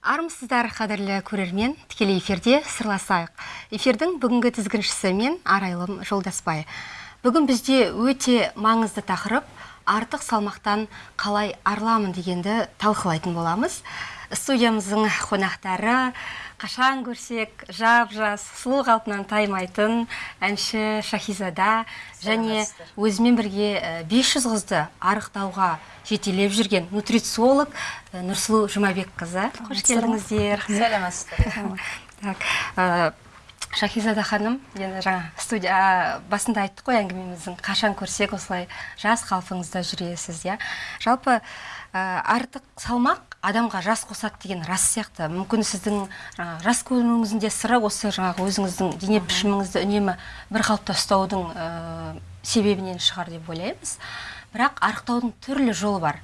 армысыздар қадірлі көрермен. Тікелей эфирде сырласайық. Эфирдің бүгінгі тізгіншісі мен арайлым жолдасбай. Бүгін бізде өте маңызды тақырып артық салмақтан қалай арыламын дегенді талқылайтын боламыз. Студиямыздың қонақтары қашан көрсек жап жас сұлу қалпынан таймайтын әнші шахизада және өзімен бірге 500 қызды арықтауға жетелеп жүрген нутрициолог нұрсұлу жұмабекқызы. Қош келдіңіздер. Сәлеметсіздер так шахизада ханым енді жаңа студия басында айттық қой әңгімеміздің. Қашан көрсек осылай жас қалпыңызда жүресіз иә? Жалпы артық салмақ адамға жас қосады деген рас сияқты. Мүмкін сіздің жаңа жас көрінуіңіздің де сыры осы жаңағы өзіңіздің дене пішіміңізді үнемі бір қалыпта ұстаудың себебінен шығар деп ойлаймыз. Бірақ арықтаудың түрлі жолы бар.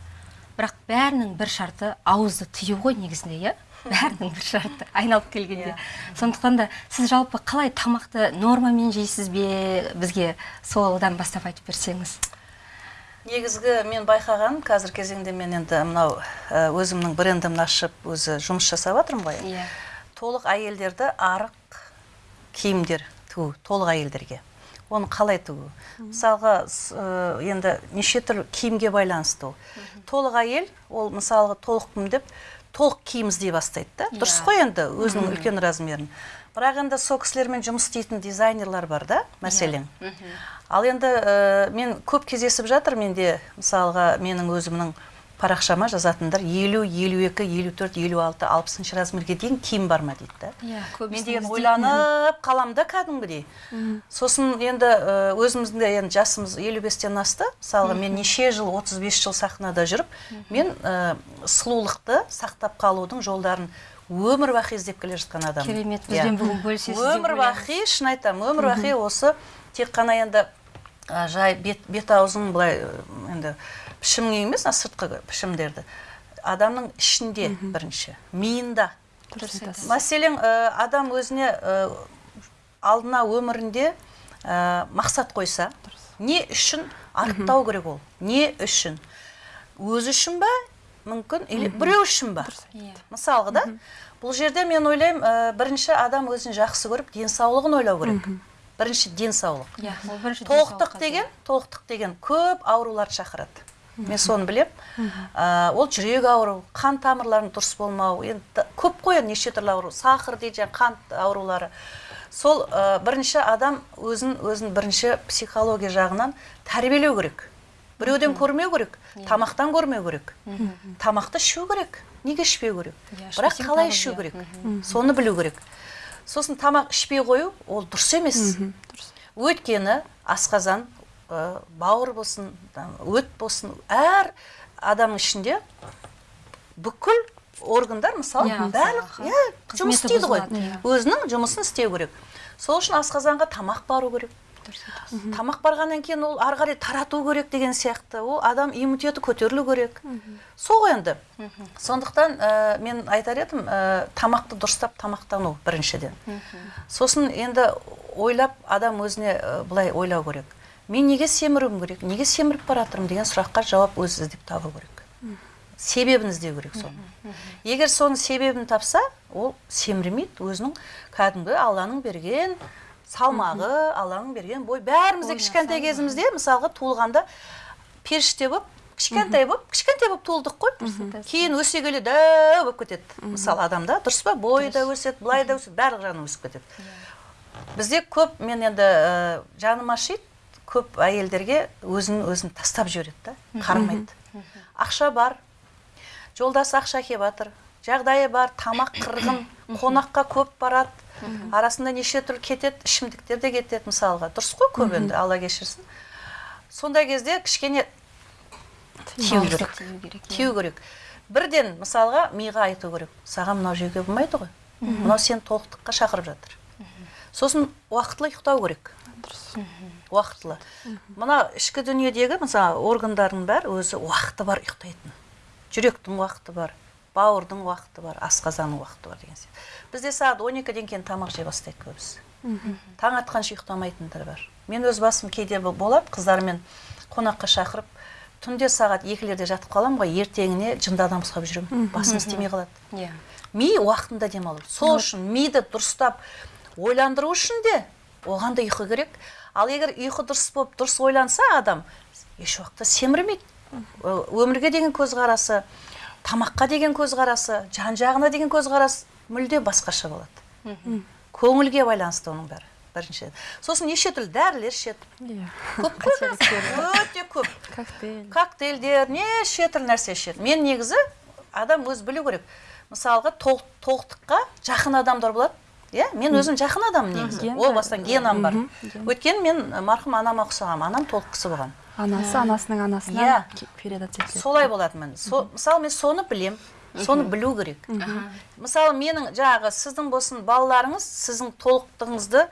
Бірақ бәрінің бір шарты ауызды тыю ғой негізінде иә? Бәрінің бір шарты айналып келгенде. Сондықтан да сіз жалпы қалай тамақты нормамен жейсіз бе? Бізге солдан бастап айтып берсеңіз. Негізгі мен байқаған қазір кезеңде мен енді мынау өзімнің брендімді ашып өзі жұмыс жасап жатырмын ғой. Иә. Толық әйелдерді арық киімдер тігу толық әйелдерге. Оны қалай тігу? Мысалға енді неше түрлі киімге байланысты ол. Толық әйел ол мысалға толықпын деп толық киім іздей бастайды да. Дұрыс қой енді өзінің үлкен размерін. Бірақ енді сол кісілермен жұмыс істейтін дизайнерлар бар да мәселен. Ал енді мен көп кездесіп жатыр менде мысалға менің өзімнің парақшама жазатындар елу елу екі елу төрт елу алты алпысыншы размерге дейін киім бар ма дейді да? Иә мен деген ойланып қаламын да кәдімгідей. Сосын енді өзіміздің де енді жасымыз елу бестен асты. Мысалға мен неше жыл 35 жыл сахнада жүріп мен сұлулықты сақтап қалудың жолдарын өмір бақи іздеп келе жатқан адаммын. Керемет бізбен бүгін бөлісесіз өмір бақи шын айтамын өмір бақи осы тек қана енді жай бет, бет аузың былай енді пішіміңе емес сыртқы пішімдерді. Адамның ішінде бірінші миында. Мәселен адам өзіне алдына өмірінде мақсат қойса не үшін арықтау керек ол? Не үшін? Өзі үшін ба мүмкін. Или біреу үшін ба мысалға да бұл жерде мен ойлаймын бірінші адам өзін жақсы көріп денсаулығын ойлау керек. Бірінші денсаулық. Иә толықтық деген толықтық деген көп ауруларды шақырады. Мен соны білем ол жүрек ауыру қан тамырларының дұрыс болмау енді көп қой неше түрлі ауру. Сахар дейді жаңағы қант аурулары. Сол бірінші адам өзін өзін бірінші психология жағынан тәрбиелеу керек. Біреуден көрмеу керек тамақтан көрмеу керек. Тамақты ішу керек неге ішпеу керек? Бірақ қалай ішу керек? Соны білу керек. Сосын тамақ ішпей қою ол дұрыс емес. Өйткені асқазан бауыр болсын өт болсын әр адамның ішінде бүкіл органдар мысалы барлық иә жұмыс істейді ғой. өзінің жұмысын істеу керек. Сол үшін асқазанға тамақ бару керек. Тамақ барғаннан кейін ол ары қарай тарату керек деген сияқты. Ол адам иммунитеті көтерілу керек. Сол ғой енді. Сондықтан мен айтар едім тамақты дұрыстап тамақтану біріншіден. Сосын енді ойлап адам өзіне былай ойлау керек. Мен неге семіруім керек? Неге семіріп бара жатырмын деген сұраққа жауап өзі іздеп табу керек. Себебін іздеу керек соны. Егер соның себебін тапса ол семірмейді өзінің кәдімгі алланың берген салмағы алланың берген бой. Бәріміз де кішкентай кезімізде мысалға туылғанда періште болып кішкентай болып кішкентай болып туылдық қой. Кейін өсе келе дәу болып кетеді. Мысалы адамда дұрыс па? Бойы да өседі былай да өседі барлық жағынан өсіп кетеді. Бізде көп мен енді жаным ашиды. Көп әйелдерге өзін өзін тастап жібереді да қарамайды. Ақша бар жолдасы ақша әкеп жатыр жағдайы бар тамақ қырғын қонаққа көп барады арасында неше түрлі кетеді ішімдіктер де кетеді мысалға. Дұрыс қой көп енді алла кешірсін. Сондай кезде кішкене тию керек. тию керек. Бірден мысалға миға айту керек. Саған мынау жеуге болмайды ғой. Мынау сені толықтыққа шақырып жатыр. Сосын уақытылы ұйықтау керек. Уақытылы. Мына ішкі дүниедегі мысалы органдардың бәрі өзі уақыты бар ұйықтайтын. Жүректің уақыты бар бауырдың уақыты бар асқазанның уақыты бар деген сияқты. Бізде сағат он екіден кейін тамақ жей бастайды көбісі. Таң атқанша ұйықтамайтындар бар. Мен өз басым кейде болады қыздармен қонаққа шақырып түнде сағат екілерде жатып қаламын ғой ертеңіне жынды адам ұстап жүремін басым істемей қалады. Иә ми уақытында демалу. Сол үшін миды дұрыстап ойландыру үшін де оған да ұйқы керек. Ал егер ұйқы дұрыс болып дұрыс ойланса адам еш уақытта семірмейді. Өмірге деген көзқарасы тамаққа деген көзқарасы жан жағына деген көзқарас мүлде басқаша болады. Көңілге байланысты оның бәрі біріншіден сосын неше түрлі дәрілер ішеді. Иә. Көп қой өте көп. Коктейль. Коктейльдер неше түрлі нәрсе ішеді. Мен негізі адам өзі білу керек. Мысалға толық, толықтыққа жақын адамдар болады. Иә мен өзім жақын адаммын негізі. Ген о бар. бастан генам бар. Өйткені мен марқұм анама ұқсағанмын анам толық кісі болған. Анасы анасының анасынан Иә. етіледі солай болатынмын мысалы мен соны білем соны білу керек. Мысалы менің жаңағы сіздің болсын балаларыңыз сіздің толықтығыңызды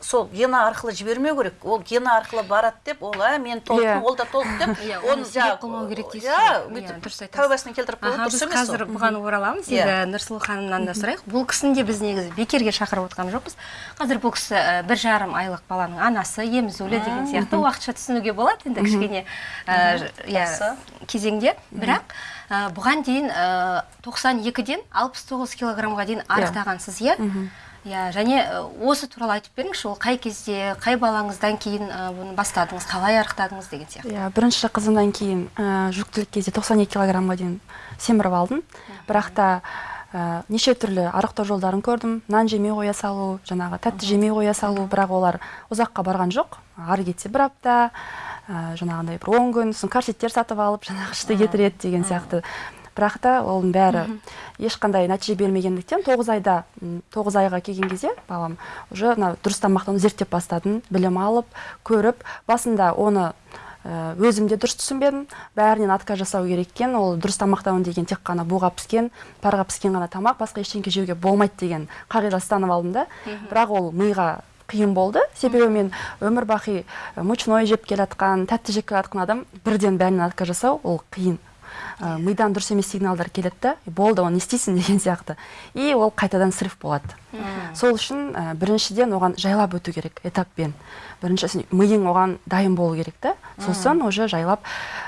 сол гена арқылы жібермеу керек. Ол гена арқылы барады деп ол ә мен толықтым Иә. ол да толық деп Иә, оны себеп қылмау керек дейсіз иә ғой. Иә, бүйтіп дұрыс айтасыз. тәубасына келтіріп қою Аха, дұрыс емес қазір ол. бұған ораламыз. Енді нұрсұлу ханымнан да сұрайық. Бұл кісіні де біз негізі бекерге шақырып отырған жоқпыз. Қазір бұл кісі бір жарым айлық баланың анасы емізулі деген сияқты уақытша түсінуге болады енді кішкене иә кезеңде. Бірақ бұған дейін ә, 92-ден 69 килограммға дейін арықтағансыз иә. Иә және осы туралы айтып беріңізші ол қай кезде қай балаңыздан кейін бұны бастадыңыз қалай арықтадыңыз деген сияқты. Иә бірінші қызымнан кейін ә, жүктілік кезде 92 килограммға дейін семіріп алдым. Бірақ та ә, неше түрлі арықтау жолдарын көрдім. Нан жемей қоя салу жаңағы тәтті жемей қоя салу бірақ олар ұзаққа барған жоқ. Ары кетсе бір апта ә, жаңағындай бір он күн сосын корсеттер сатып алып жаңағы ішті кетіреді деген сияқты. Бірақ та оның бәрі ешқандай нәтиже бермегендіктен тоғыз айда тоғыз айға келген кезде балам уже мына дұрыс тамақтануды зерттеп бастадым білім алып көріп басында оны ә, өзім де дұрыс түсінбедім бәрінен отказ жасау керек екен ол дұрыс тамақтану деген тек қана буға піскен парға піскен ғана тамақ басқа ештеңе жеуге болмайды деген қағида ұстанып алдым да. Бірақ ол миға қиын болды. Себебі мен өмір бақи ә, мучной жеп келе жатқан тәтті жеп келе жатқан адам бірден бәрінен отказ жасау ол қиын. Ә, мидан дұрыс емес сигналдар келеді да. Болды оны не істейсің деген сияқты. И ол қайтадан срыв болады. Сол үшін ә, біріншіден оған жайлап өту керек этаппен. Бірінші миың оған дайын болу керек та. Сосын уже жайлап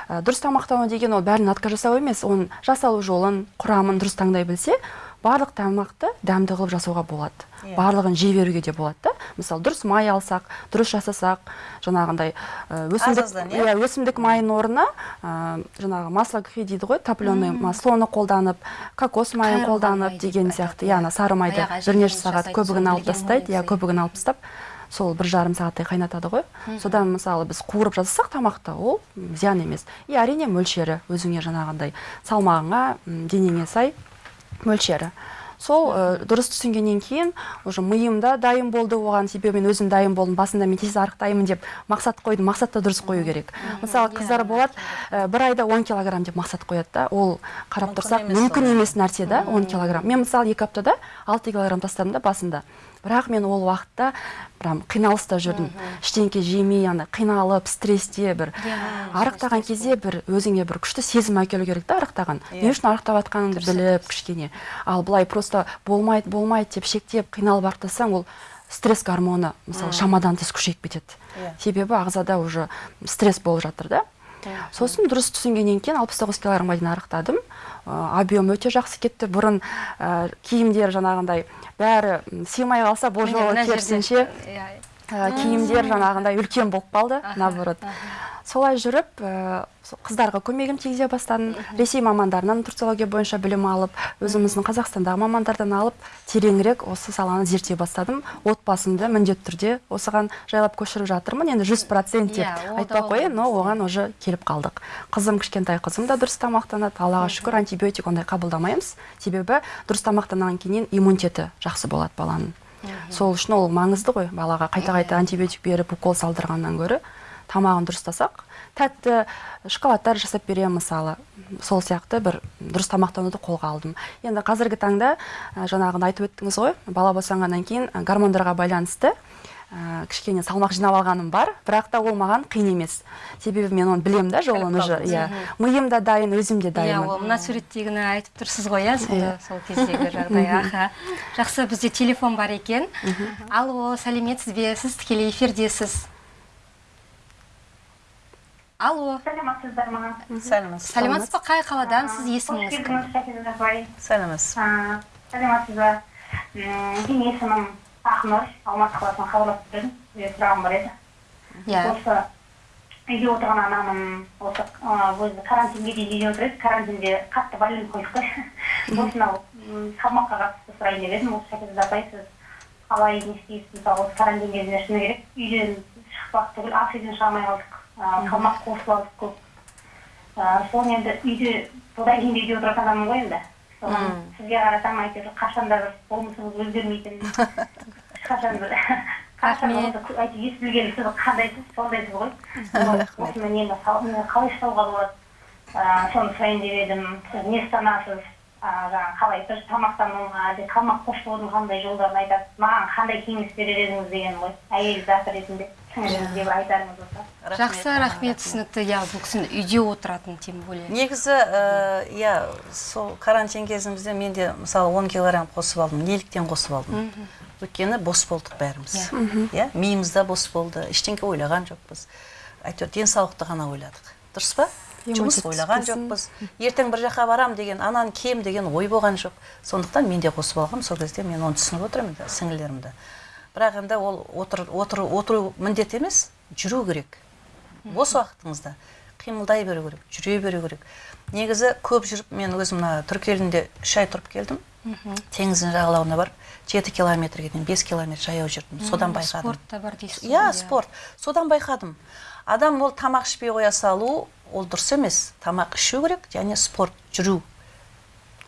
ә, дұрыс тамақтану деген ол бәрінен отказ жасау емес. Оның жасалу жолын құрамын дұрыс таңдай білсе барлық тамақты дәмді қылып жасауға болады. Иә. барлығын жей беруге де болады да. Мысалы дұрыс май алсақ дұрыс жасасақ жаңағындай өсімдік иә? иә өсімдік майының орнына ә, жаңағы масло кухи дейді ғой топленый маслоны қолданып кокос майын қолданып май деген сияқты. иә. ана сары майды бірнеше сағат көбігін алып тастайды иә көбігін алып тастап сол бір жарым сағаттай қайнатады ғой. Содан мысалы біз қуырып жасасақ тамақты ол зиян емес. И әрине мөлшері өзіңе жаңағындай салмағыңа денеңе сай мөлшері. Сол ә, дұрыс түсінгеннен кейін уже миым да дайын болды оған себебі мен өзім дайын болдым басында мен тез арықтаймын деп мақсат қойдым мақсат та дұрыс қою керек. Мысалы қыздар болады ә, бір айда 10 килограмм деп мақсат қояды да ол қарап тұрсақ мүмкін емес нәрсе да 10 килограмм. Мен мысалы екі аптада 6 килограмм тастадым да басында. Бірақ мен ол уақытта прям қиналыста жүрдім. Ештеңке жемей ана қиналып стрессте бір арықтаған кезде бір өзіңе бір күшті сезім әкелу керек та арықтаған. Не Иә. үшін арықтап жатқаныңды біліп кішкене. Ал былай просто болмайды болмайды деп шектеп қиналып арықтасаң ол стресс гормоны мысалы шамадан тыс күшейіп кетеді. Иә. себебі ағзада уже стресс болып жатыр да. Сосын дұрыс түсінгеннен кейін алпыс тоғыз килограммға дейін арықтадым ә, объем өте жақсы кетті. Бұрын ә, киімдер жаңағындай бәрі сыймай қалса бұл жолы керісінше ә, киімдер жаңағындай үлкен болып қалды наоборот. Солай жүріп ә, сол қыздарға көмегім тигізе бастадым. Ресей мамандарынан нутрициология бойынша білім алып өзіміздің қазақстандағы мамандардан алып тереңірек осы саланы зерттей бастадым. Отбасымды міндетті түрде осыған жайлап көшіріп жатырмын. Енді жүз процент деп Иә, айтпай ақ қояйын но оған уже келіп қалдық. Қызым кішкентай қызым да дұрыс тамақтанады. Аллаға шүкір антибиотик ондай қабылдамаймыз. Себебі дұрыс тамақтанғаннан кейін иммунитеті жақсы болады баланың. Сол үшін ол маңызды ғой. Балаға қайта қайта антибиотик беріп укол салдырғаннан гөрі. Тамағын дұрыстасақ тәтті шоколадтар жасап беремін мысалы. Сол сияқты бір дұрыс тамақтануды қолға алдым. Енді қазіргі таңда жаңағыны айтып өттіңіз ғой бала босанғаннан кейін гормондарға байланысты ә, кішкене салмақ жинап алғаным бар бірақ та ол маған қиын емес. Себебі мен оны білемін да жолын уже иә. Миым да дайын өзім де иә дайынмын ол мына суреттегіні айтып тұрсыз ғой иә сол, Иә. сол кездегі жағдай. Аха. Жақсы бізде телефон бар екен. Алло сәлеметсіз бе? Сіз тікелей эфирдесіз. Алло. Саламатсыздар ма сәлеметсіз сәлеметсіз ба? Қай қаладансыз есіміңіз қош кім сәлеметсіз А, саламатсыз ба? Менің есімім ақнұр алматы қаласынан хабарласып тұрмын сұрағым бар еді. Иә. Осы үйде отырған анамын осы өзі карантинге дейін үйде отыр еді карантинде қатты больной қойдық қой осынау салмаққа қатысты сұрайын деп едім. Осы шәкизат апай сіз қалай не істейсіз? Мысалы осы карантин кезінде шыны керек. Үйден шықпақ түгіл ас үйден шыға алмай қалдық. Қосып алдық көп соны енді үйде содан кейін де үйде отыратын адаммын ғой енді соған сізге қарасам әйтеуір қашан да бір болмысыңыз өзгермейтін ешқашан бір қашан Рахмет. болмаса әйтеуір ес білгелі сіз қандайсыз сондайсыз ғой осыны нені қалай ұстауға болады соны сұрайын деп едім сіз не ұстанасыз жаңағы қалай дұрыс тамақтану ма әлде салмақ қосудың қандай жолдарын айтасыз? Маған қандай кеңес берер едіңіз деген ғой әйел заты ретінде сіңіліңізге бір айтарыңыз болса. Жақсы рахмет түсінікті. Иә бұл кісі үйде отыратын тем более. Негізі иә сол карантин кезімізде мен де мысалы 10 килограмм қосып алдым неліктен қосып алдым? Өйткені бос болдық бәріміз. Иә миымыз да бос болды. Ештеңке ойлаған жоқпыз. Әйтеуір денсаулықты ғана ойладық. Дұрыс па? Жұмыс ойлаған жоқпыз. Ертең бір жаққа барам деген анан кем деген ой болған жоқ. Сондықтан мен де қосып алғанмын сол кезде мен оны түсініп отырмын енді бірақ енді ол отыр, отыр, отыру міндет емес жүру керек. Бос уақытыңызда қимылдай беру керек жүре беру керек. Негізі көп жүріп мен өзім мына түрік елінде үш ай тұрып келдім. Теңіздің жағалауына барып жеті километрге дейін бес километр жаяу жүрдім. Содан байқадым. спорт та бар дейсіз ғой, иә. спорт. Содан байқадым. Адам ол тамақ ішпей қоя салу ол дұрыс емес тамақ ішу керек және спорт жүру.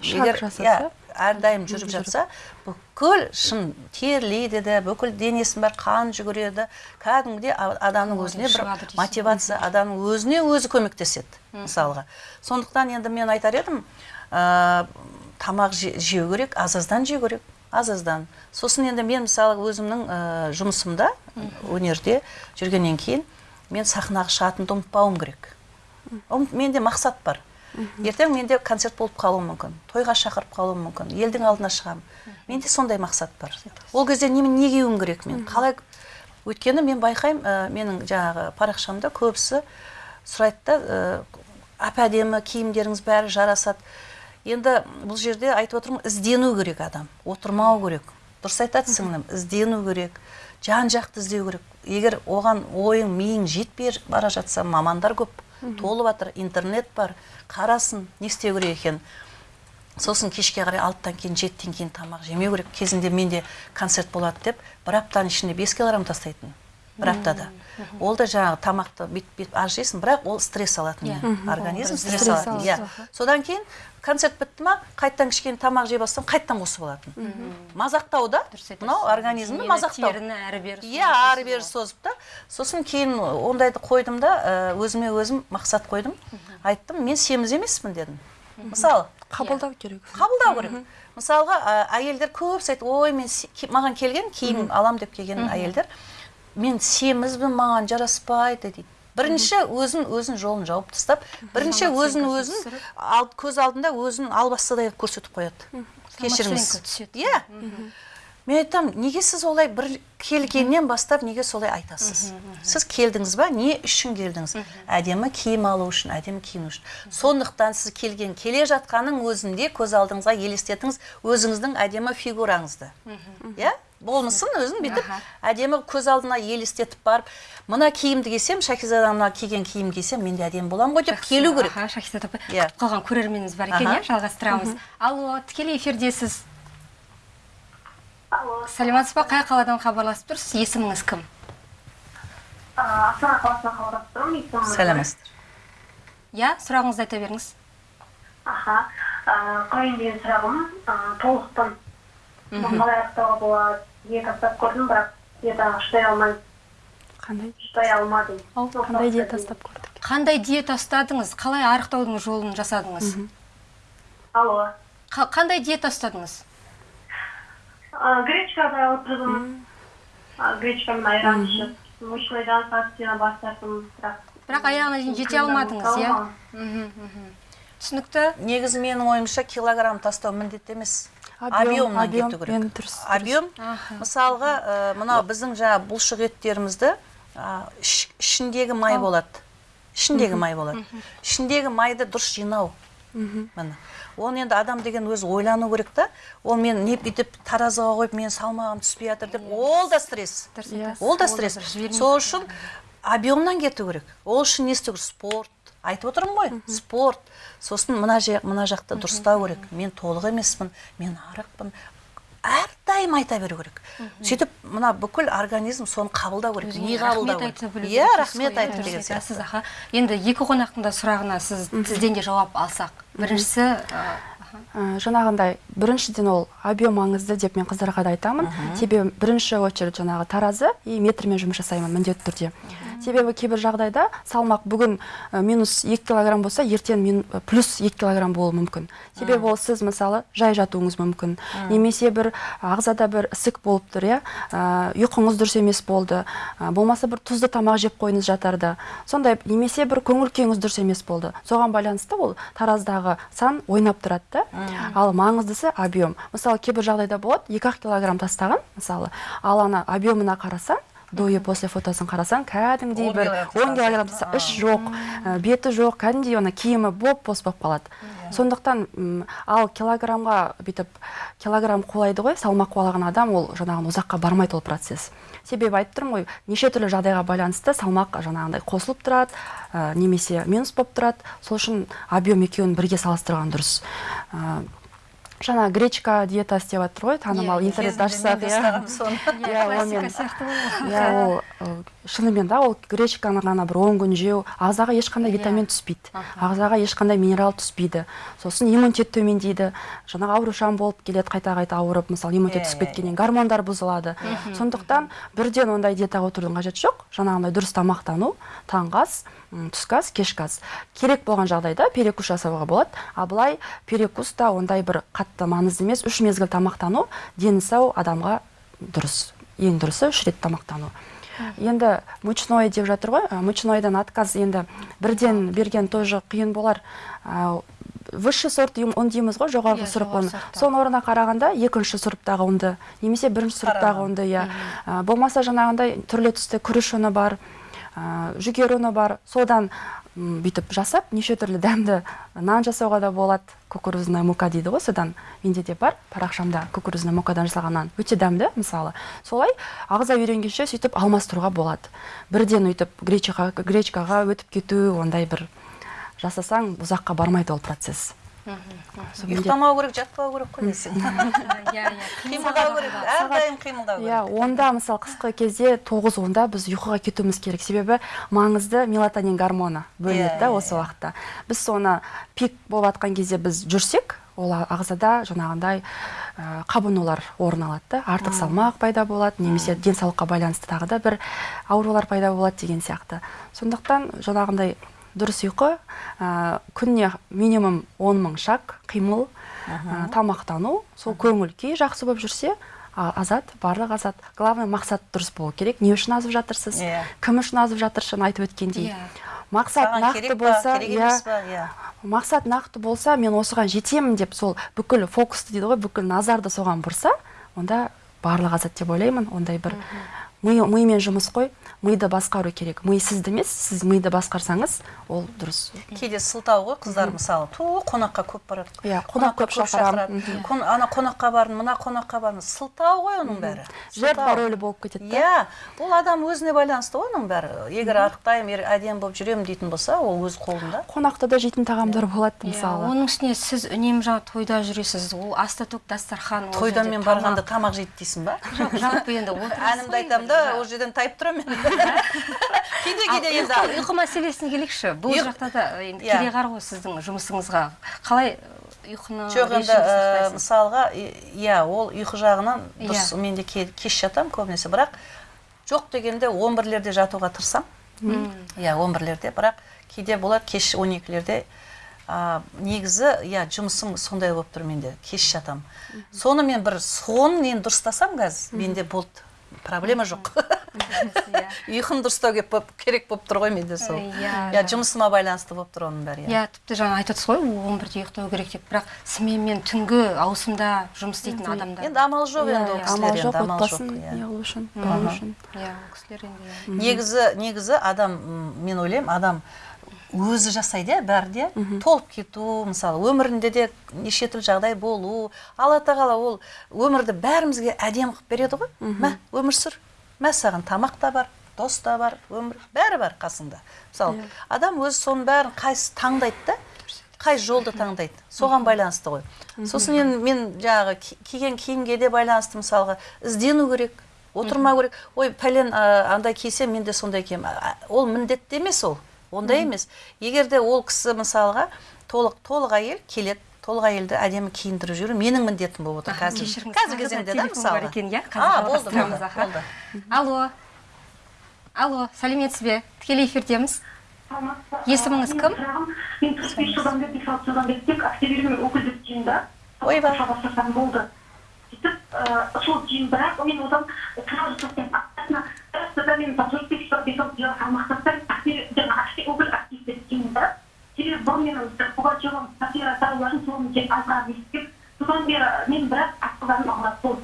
Жасаса, иә әрдайым жүріп жатса бүкіл шын терлейді де бүкіл денесінің бәрі қан жүгіреді кәдімгідей адамның өзіне бір мотивация адамның өзіне өзі көмектеседі мысалға. Сондықтан енді мен айтар едім ә, тамақ же- жеу керек аз аздан жеу керек аз аздан. Сосын енді мен мысалы өзімнің ә, жұмысымда өнерде жүргеннен кейін мен сахнаға шығатынымды ұмытпауым керек. Ұмыт- менде мақсат бар. Ертең менде концерт болып қалуы мүмкін тойға шақырып қалуым мүмкін елдің алдына шығамын. Менде сондай мақсат бар. Ол кезде неме не киюім керек мен қалай? Өйткені мен байқаймын ә, менің жаңағы парақшамда көбісі сұрайды да ә, әп әдемі киімдеріңіз бәрі жарасады енді бұл жерде айтып отырмын іздену керек адам отырмау керек. Дұрыс айтады сіңлім іздену керек жан жақты іздеу керек. Егер оған ойың миың жетпей бара жатса мамандар көп. Толып жатыр интернет бар қарасын не істеу керек екенін сосын кешке қарай алтыдан кейін жетіден кейін тамақ жемеу керек. Кезінде менде концерт болады деп бір аптаның ішінде бес килограмм тастайтын бір аптада. Ол да жаңағы тамақты бүйтіп бүйтіп аз жейсің бірақ ол стресс алатын Иә. организм Стресс алатын иә. Содан кейін концерт бітті ма қайтадан кішкене тамақ жей бастасам қайтадан қосып алатын. Мазақтау да. Дұрыс айтасыз. мынау организмді мазақтау. теріні әрі бері иә ары бері созып та. Сосын кейін ондайды қойдым да өзіме өзім мақсат қойдым. Айттым мен семіз емеспін дедім. Мысалы қабылдау керек. Қабылдау керек. Мысалға әйелдер көбісі айтады ой мен маған келген киім алам деп келген әйелдер мен семізбін маған жараспайды дейді. Бірінші өзін өзін жолын жауып тастап бірінші өзін өзін ал, көз алдында өзін албастыдай қылып көрсетіп қояды. Кешіріңіз. иә. Мен айтамын неге сіз олай бір келгеннен бастап неге солай айтасыз? Сіз келдіңіз ба? Не үшін келдіңіз? Әдемі киім алу үшін әдемі киіну үшін. Сондықтан сіз келген келе жатқанның өзінде көз алдыңызға елестетіңіз өзіңіздің әдемі фигураңызды. Иә? Болмысын өзін бүйтіп әдемі көз алдына елестетіп барып мына киімді кисем шәкизада мына киген киім кисем мен де әдемі боламын ғой деп келу керек. Аха шахизат апай. Иә. күтіп қалған көрерменіміз бар екен иә жалғастырамыз. Алло тікелей эфирдесіз. Алло. Сәлеметсіз ба? Қай қаладан хабарласып тұрсыз? Есіміңіз кім? А, астана қаласынан хабарласып тұрмын есімім сәлеметсіздер иә сұрағыңызды айта беріңіз. Аха қояйын деген сұрағым толықтым. Қалай аяқтауға болады. Диета ұстап көрдім бірақ диетаға шыдай алмай қандай? шыдай алмадым. Ау, қандай диета ұстап көрдік? Қандай диета ұстадыңыз қалай арықтаудың жолын жасадыңыз? Алло. Қа- қандай диета ұстадыңыз гречкада отырдым. Гречкамен айран ішіп. Мучныйдан пастина бас тарттым бірақ бірақ аяғына дейін жете алмадыңыз иә? мхм, мхм. түсінікті? Негізі менің ойымша килограмм тастау міндетті емес. Объемнан объем, кету керек. мен дұрыс, объем мысалға ә, мынау біздің жаңағы бұлшық еттерімізді іш- ішіндегі май болады. Ішіндегі май болады. Ішіндегі майды дұрыс жинау. Міне. Оны енді адам деген өзі ойлану керек та. Ол мен не бүйтіп таразыға қойып менің салмағым түспей жатыр деп ол да стресс. Ол да стресс. сол үшін объемнан кету керек. Ол үшін не істеу керек? Спорт. Айтып отырмын ғой. Спорт. Сосын мына жақ мына жақты дұрыстау керек. Мен толық емеспін мен арықпын. Әрдайым айта беру керек. Сөйтіп мына бүкіл организм соны қабылдау керек қабылдау рахмет керек? білу иә рахмет иә, деген дұрыс сияқты. аха. Енді екі қонақтың да сұрағына сіз сізден де жауап алсақ. Біріншісі. Ә, жаңағындай біріншіден ол объем маңызды деп мен қыздарға да айтамын. Себебі бірінші очередь жаңағы таразы и метрмен жұмыс жасаймын міндетті түрде. Себебі кейбір жағдайда салмақ бүгін ә, минус 2 килограмм болса ертең мин, ә, плюс 2 килограмм болуы мүмкін. Себебі ол сіз мысалы жай жатуыңыз мүмкін. Немесе бір ағзада бір ісік болып тұр иә ұйқыңыз дұрыс емес болды. Ә, болмаса бір тұзды тамақ жеп қойыңыз жатарда. Сондай немесе бір көңіл күйіңіз дұрыс емес болды. Соған байланысты ол тараздағы сан ойнап тұрады да. Ал маңыздысы объем. Мысалы кейбір жағдайда болады екі ақ килограмм тастаған мысалы. Ал ана объемына қарасаң до и после фотосын қарасаң кәдімгідей бір он килограмм іш жоқ ә, беті жоқ кәдімгідей ана киімі боп бос болып қалады сондықтан ал килограммға бүйтіп килограмм қулайды ғой салмақ қуалаған адам ол жаңағы ұзаққа бармайды ол процесс. Себебі айтып тұрмын ғой неше түрлі жағдайға байланысты салмақ жаңағындай қосылып тұрады ә, немесе минус болып тұрады. Сол үшін объем екеуін бірге салыстырған дұрыс. Ә, жаңа гречка диетасы деп жатыр ғой танымал интернетте ашсақ иә иә ол шынымен да ол гречканы ғана бір он күн жеу ағзаға ешқандай Иә. витамин түспейді. Ағзаға ешқандай минерал түспейді. Сосын иммунитет төмендейді. Жаңағы аурушаң болып келеді қайта қайта ауырып мысалы иммунитет түсіп кеткеннен гормондар бұзылады. Сондықтан бірден ондай диетаға отырудың қажеті жоқ. Жаңағындай дұрыс тамақтану таңғы ас түскі ас кешкі ас керек болған жағдайда перекус жасауға болады. Ал былай перекус та ондай бір қатты маңызды емес. Үш мезгіл тамақтану дені сау адамға дұрыс ең дұрысы үш рет тамақтану. Енді мучной деп жатыр ғой. Ә, мучнойдан отказ енді бірден берген тоже қиын болар. Ә, высший сорт ұн дейміз ғой жоғарғы сұрып ұн соның орнына қарағанда екінші сұрыптағы ұнды немесе бірінші сұрыптағы ұнды иә. Ә, болмаса жаңағындай түрлі түсті күріш ұны бар. Жүгері ұны бар. Содан бүйтіп жасап неше түрлі дәмді нан жасауға да болады. Кукурузная мука дейді ғой содан. Менде де бар. Парақшамда кукурузная мукадан жасалған нан. Өте дәмді мысалы. Солай ағза үйренгенше сөйтіп алмастыруға болады. Бірден өйтіп гречкаға, гречкаға өтіп кету ондай бір жасасаң ұзаққа бармайды ол процесс. Ұйықтамау керек жатпау керек қой десең иә иә қимылдау керек әрдайым қимылдау иә керек онда мысалы қысқы кезде тоғыз онда біз ұйқыға кетуіміз керек. Себебі маңызды мелатонин гормоны бөлінеді Иә, да иә, осы иә. уақытта. Біз соны пик болып жатқан кезде біз жүрсек ол ағзада жаңағындай қабынулар орын алады. Да артық салмақ пайда болады немесе денсаулыққа байланысты тағы да бір аурулар пайда болады деген сияқты. Сондықтан жаңағындай дұрыс ұйқы ә, күніне минимум 10 мың шаг қимыл ә, тамақтану. Сол көңіл күй жақсы болып жүрсе а- азат барлық азат. Главное мақсат дұрыс болу керек. Не үшін азып жатырсыз? Иә. кім үшін азып жатырсың айтып өткендей. Иә. мақсат саған нақты болса иә. иә. Мақсат нақты болса мен осыған жетемін деп сол бүкіл фокусты дейді ғой бүкіл назарды соған бұрса онда барлық азат деп ойлаймын. Ондай бір ми мимен жұмыс қой миды басқару керек. Ми сізді емес сіз миды басқарсаңыз ол дұрыс. Кейде сылтау ғой қыздар мысалы ту қонаққа көп барады Иә, қонақ көп. Қон- ана қонаққа бардым мына қонаққа бардым сылтау ғой оның бәрі. Жертва рөлі болып кетеді да. Иә ол адам өзіне байланысты ғой оның бәрі. Егер арықтаймын әдемі болып жүремін дейтін болса ол өз қолында. Қонақта да жейтін тағамдар болады Иә, мысалы оның үстіне сіз үнемі жаңа тойда жүресіз. Ол аста төк дастархан тойдан мен барғанда тамақ. жейді дейсің ба? Жоқ, жалпы енді әнімді айтамын енді, ол жерден тайып тұрамын мен кейде кейде енді ұйқы, мәселесіне келейікші. Бұл жақта да енді Иә. кереғар ғой сіздің жұмысыңызға. Қалай ұйқыны жоқ енді мысалға иә ол ұйқы жағынан дұрыс Иә. мен де ке- кеш жатамын көбінесе. Бірақ жоқ дегенде он бірлерде жатуға тырысамын. Иә он бірлерде. Бірақ кейде болады кеш он екілерде негізі иә жұмысым сондай болып тұр менде. Кеш жатамын. Соны мен бір соны енді дұрыстасам қазір менде болды. Проблема жоқ. Ұйқым дұрыстау керек болып тұр ғой менде сол. Иә, иә жұмысыма байланысты болып тұр оның бәрі иә тіпті жаңа айтып отырсыз ғой он бірде ұйықтау керек деп бірақ сменмен түнгі ауысымда жұмыс істейтін адамдар. Енді амал жоқ енді ол кісілер енді амал жоқ иә. неғылу үшін иә ол кісілер енді негізі негізі адам мен ойлаймын адам өзі жасайды иә бәрі де. Толып кету мысалы өмірінде де неше түрлі жағдай болу. Алла тағала ол өмірді бәрімізге әдемі қылып береді ғой. Мә өмір сүр. Мә саған тамақ та бар дос та бар өмір. Бәрі бар қасыңда мысалы адам өзі соның бәрін қайсы таңдайды да қай жолды таңдайды. Соған байланысты ғой. Сосын енді мен жаңағы ки- киген киімге де байланысты мысалға іздену керек отырмау керек. Ой пәлен андай кисе мен де сондай киемін. Ол міндетті емес ол. Ондай емес. Егер де ол кісі мысалға толық толық әйел келеді толық әйелді әдемі киіндіріп жіберу менің міндетім болып отыр қазір. кешіріңіз, қазіргі кезеңде да телефон бар мысалы екен, иә? болды алло. Алло сәлеметсіз бе тікелей эфирдеміз. Есіміңіз кім? мен төрт бес жылдан бері бес алты жылдан бері тек ақтөбемен өкілдік жиында ойбай. болды. Сөйтіп ыыы сол жиын бірақ мен одан сразу жасаймын аптасына аптада мен төрт тастаймын. Ақтөбе жаңағы актив өкіл активтер жиында себебі бұрын менің пугачевым сатира тарауларын соны тек азырақ естіп содан бері мен бірақ асқазаным ауырады сол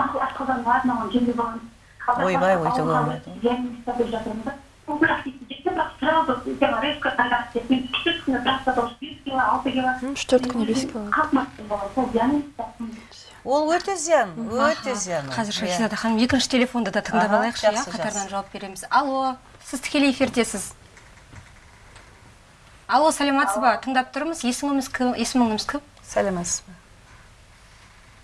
мақұл асқазаным ауырады маған жеңіл боламын Ойбай, өйтуге болмайды. диагноз деп жатырмын да. Бүкіл активті жетті бірақ сразу жаңағы резко қайтарып кетті мен үш аптада уже бес кило алты кило үш төрт күнде бес кило. Қалыпмастым болған сол ол өте зиян өте зиян қазір Иә. шахизада ханым екінші телефонды да тыңдап алайықшы иә? қатарынан жауап береміз. Алло сіз тікелей эфирдесіз. Алло сәлеметсіз ба? Тыңдап тұрмыз. Есіміңіз кім? Есіміңіз кім? Сәлеметсіз бе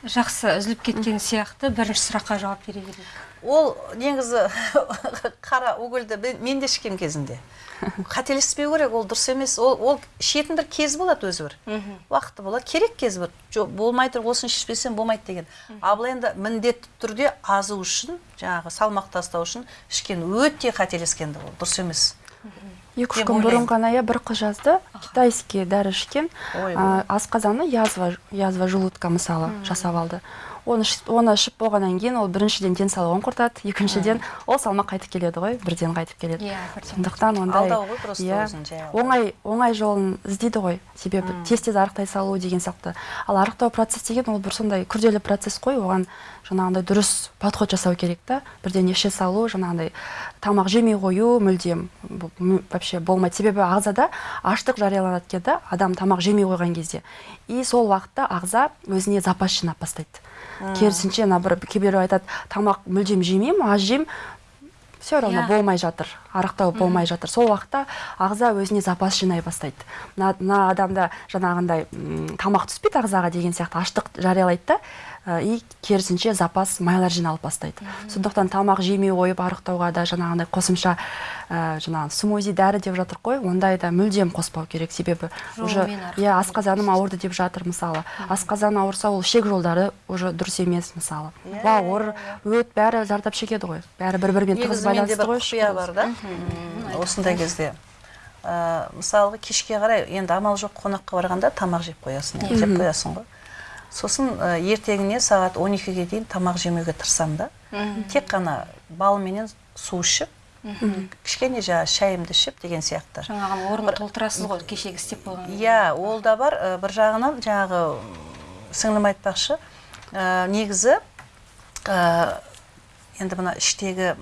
жақсы үзіліп кеткен сияқты бірінші сұраққа жауап бере берейік. Ол негізі қара угольді мен де ішкем кезінде. Қателеспеу керек ол дұрыс емес. Ол ол ішетін бір кез болады өзі бір. Уақыты болады керек кез бір. Жоқ болмай тұр осыны ішпесем болмайды деген. Ал бұл енді міндетті түрде азу үшін жаңағы салмақ тастау үшін ішкен өте қателескен ол. Дұрыс емес. Екі үш күн бұрын ғана иә бір қыз жазды. Китайский дәрі ішкен. Асқазаны язва язва желудка мысалы жасап алды. Оны оны ішіп болғаннан кейін ол біріншіден денсаулығын құртады екіншіден ол салмақ қайтып келеді ғой бірден қайтып келеді. Иә сондықтан ондай Алдау ғой просто иә, өзін оңай оңай жолын іздейді ғой. Себебі тез тез арықтай салу деген сияқты. Ал арықтау процесс деген ол бір сондай күрделі процесс қой оған жаңағындай дұрыс подход жасау керек та. Бірден іше салу жаңағындай тамақ жемей қою мүлдем вообще болмайды. Себебі ағзада аштық жарияланады екен да адам тамақ жемей қойған кезде. И сол уақытта ағза өзіне запас жинап бастайды. Керісінше наоборот кейбіреу айтады тамақ мүлдем жемеймін аз жеймін все равно Иә. болмай жатыр арықтау болмай жатыр. Сол уақытта ағза өзіне запас жинай бастайды. Мына адамда жаңағындай тамақ түспейді ағзаға деген сияқты аштық жариялайды да и керісінше запас майлар жиналып бастайды. Сондықтан тамақ жемей қойып арықтауға да жаңағындай қосымша ә, жаңағы смузи дәрі деп жатыр ғой ондай да мүлдем қоспау керек. Себебі уже иә асқазаным ауырды деп жатыр мысалы. Асқазан ауырса ол ішек жолдары уже дұрыс емес мысалы. Иә, бауыр өт бәрі зардап шегеді ғой. Бәрі бір бірімен тығыз байланысты ғой құпия бар да. осындай кезде. Ә, мысалға кешке қарай енді амал жоқ қонаққа барғанда тамақ жеп қоясың иә, жеп қоясың ғой. Сосын ә, ертеңіне сағат 12-ге дейін тамақ жемеуге тырысамын да. Тек қана балменен су ішіп кішкене жаңағы шайымды ішіп деген сияқты. жаңағы орнын толтырасыз ғой кешегі істеп қойған иә ол да бар. Ә, бір жағынан жаңағы сіңлім айтпақшы. Ә, негізі ә, енді мына іштегі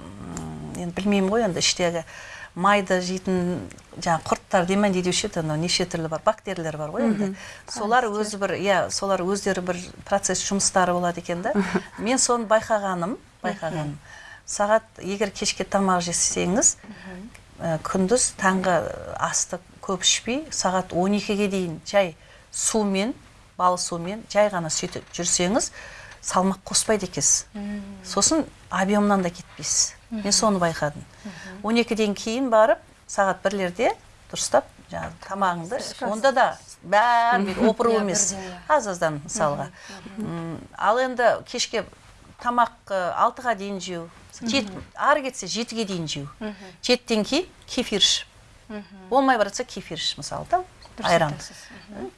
енді білмеймін ғой енді іштегі майды жейтін жаңағы құрттар демәнде деуші еді анау неше түрлі бар бактериялар бар ғой енді. Солар өзі бір иә солар өздері бір процесс жұмыстары болады екен да. Мен соны байқағаным байқағаным. Сағат егер кешке тамақ жесеңіз ә, күндіз таңғы асты көп ішпей сағат 12-ге дейін жай сумен бал сумен жай ғана сөйтіп жүрсеңіз салмақ қоспайды екенсіз. Сосын объемнан да кетпейсіз. Мен соны байқадым. 12-ден кейін барып сағат бірлерде дұрыстап жаңағы тамағыңды онда да бәрі опыру Иә, емес. аз аздан мысалға. Ал енді кешке тамақ алтыға дейін жеу ары кетсе жетіге дейін жеу. Жетіден кейін кефир іш болмай баратса кефир іш мысалы да айран.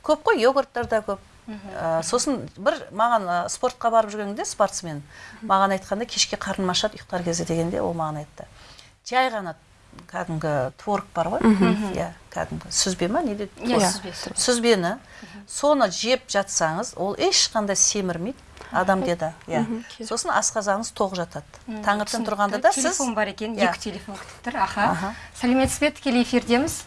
Көп қой йогурттар да көп. Ә, сосын бір маған ә, спортқа барып жүргенде спортсмен маған айтқанда кешке қарным ашады ұйықтар кезде дегенде ол маған айтты. Жай ғана кәдімгі творог бар ғой. Иә кәдімгі сүзбе ма не дейді Иә, сүзбені соны жеп жатсаңыз ол ешқандай семірмейді адамде да иә. Сосын асқазаныңыз тоқ жатады. Таңертең тұрғанда да сіз телефон бар екен Иә. екі телефон күтіп тұр аха. Аха. сәлеметсіз бе тікелей эфирдеміз?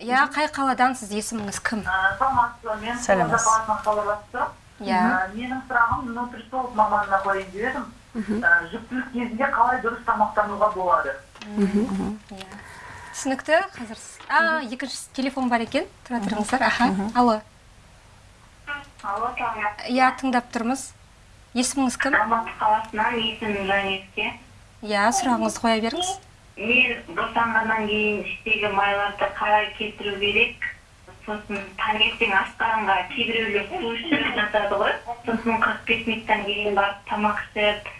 Иә қай қаладансыз есіміңіз кім? Саламатсыз ба? Мен Сәлеметсіз. қызылорда қаласынан хабарласып тұрмын Иә. Менің сұрағым нутрициолог маманына қояйын деп едім жүктілік кезінде қалай дұрыс тамақтануға болады? Иә. Түсінікті қазір а екінші телефон бар екен. Тұра тұрыңыздар. Аха. Алло. Алло саламатсыз иә тыңдап тұрмыз. Есіміңіз кім? Алматы қаласынан есімім жанеске. Иә сұрағыңызды қоя беріңіз. Мен босанғаннан кейін іштегі майларды қалай кетіру керек? Сосын таңертең асқанға кейбіреулер су ішіп жатады ғой. Сосын қырық бес минуттан кейін барып тамақ ішіп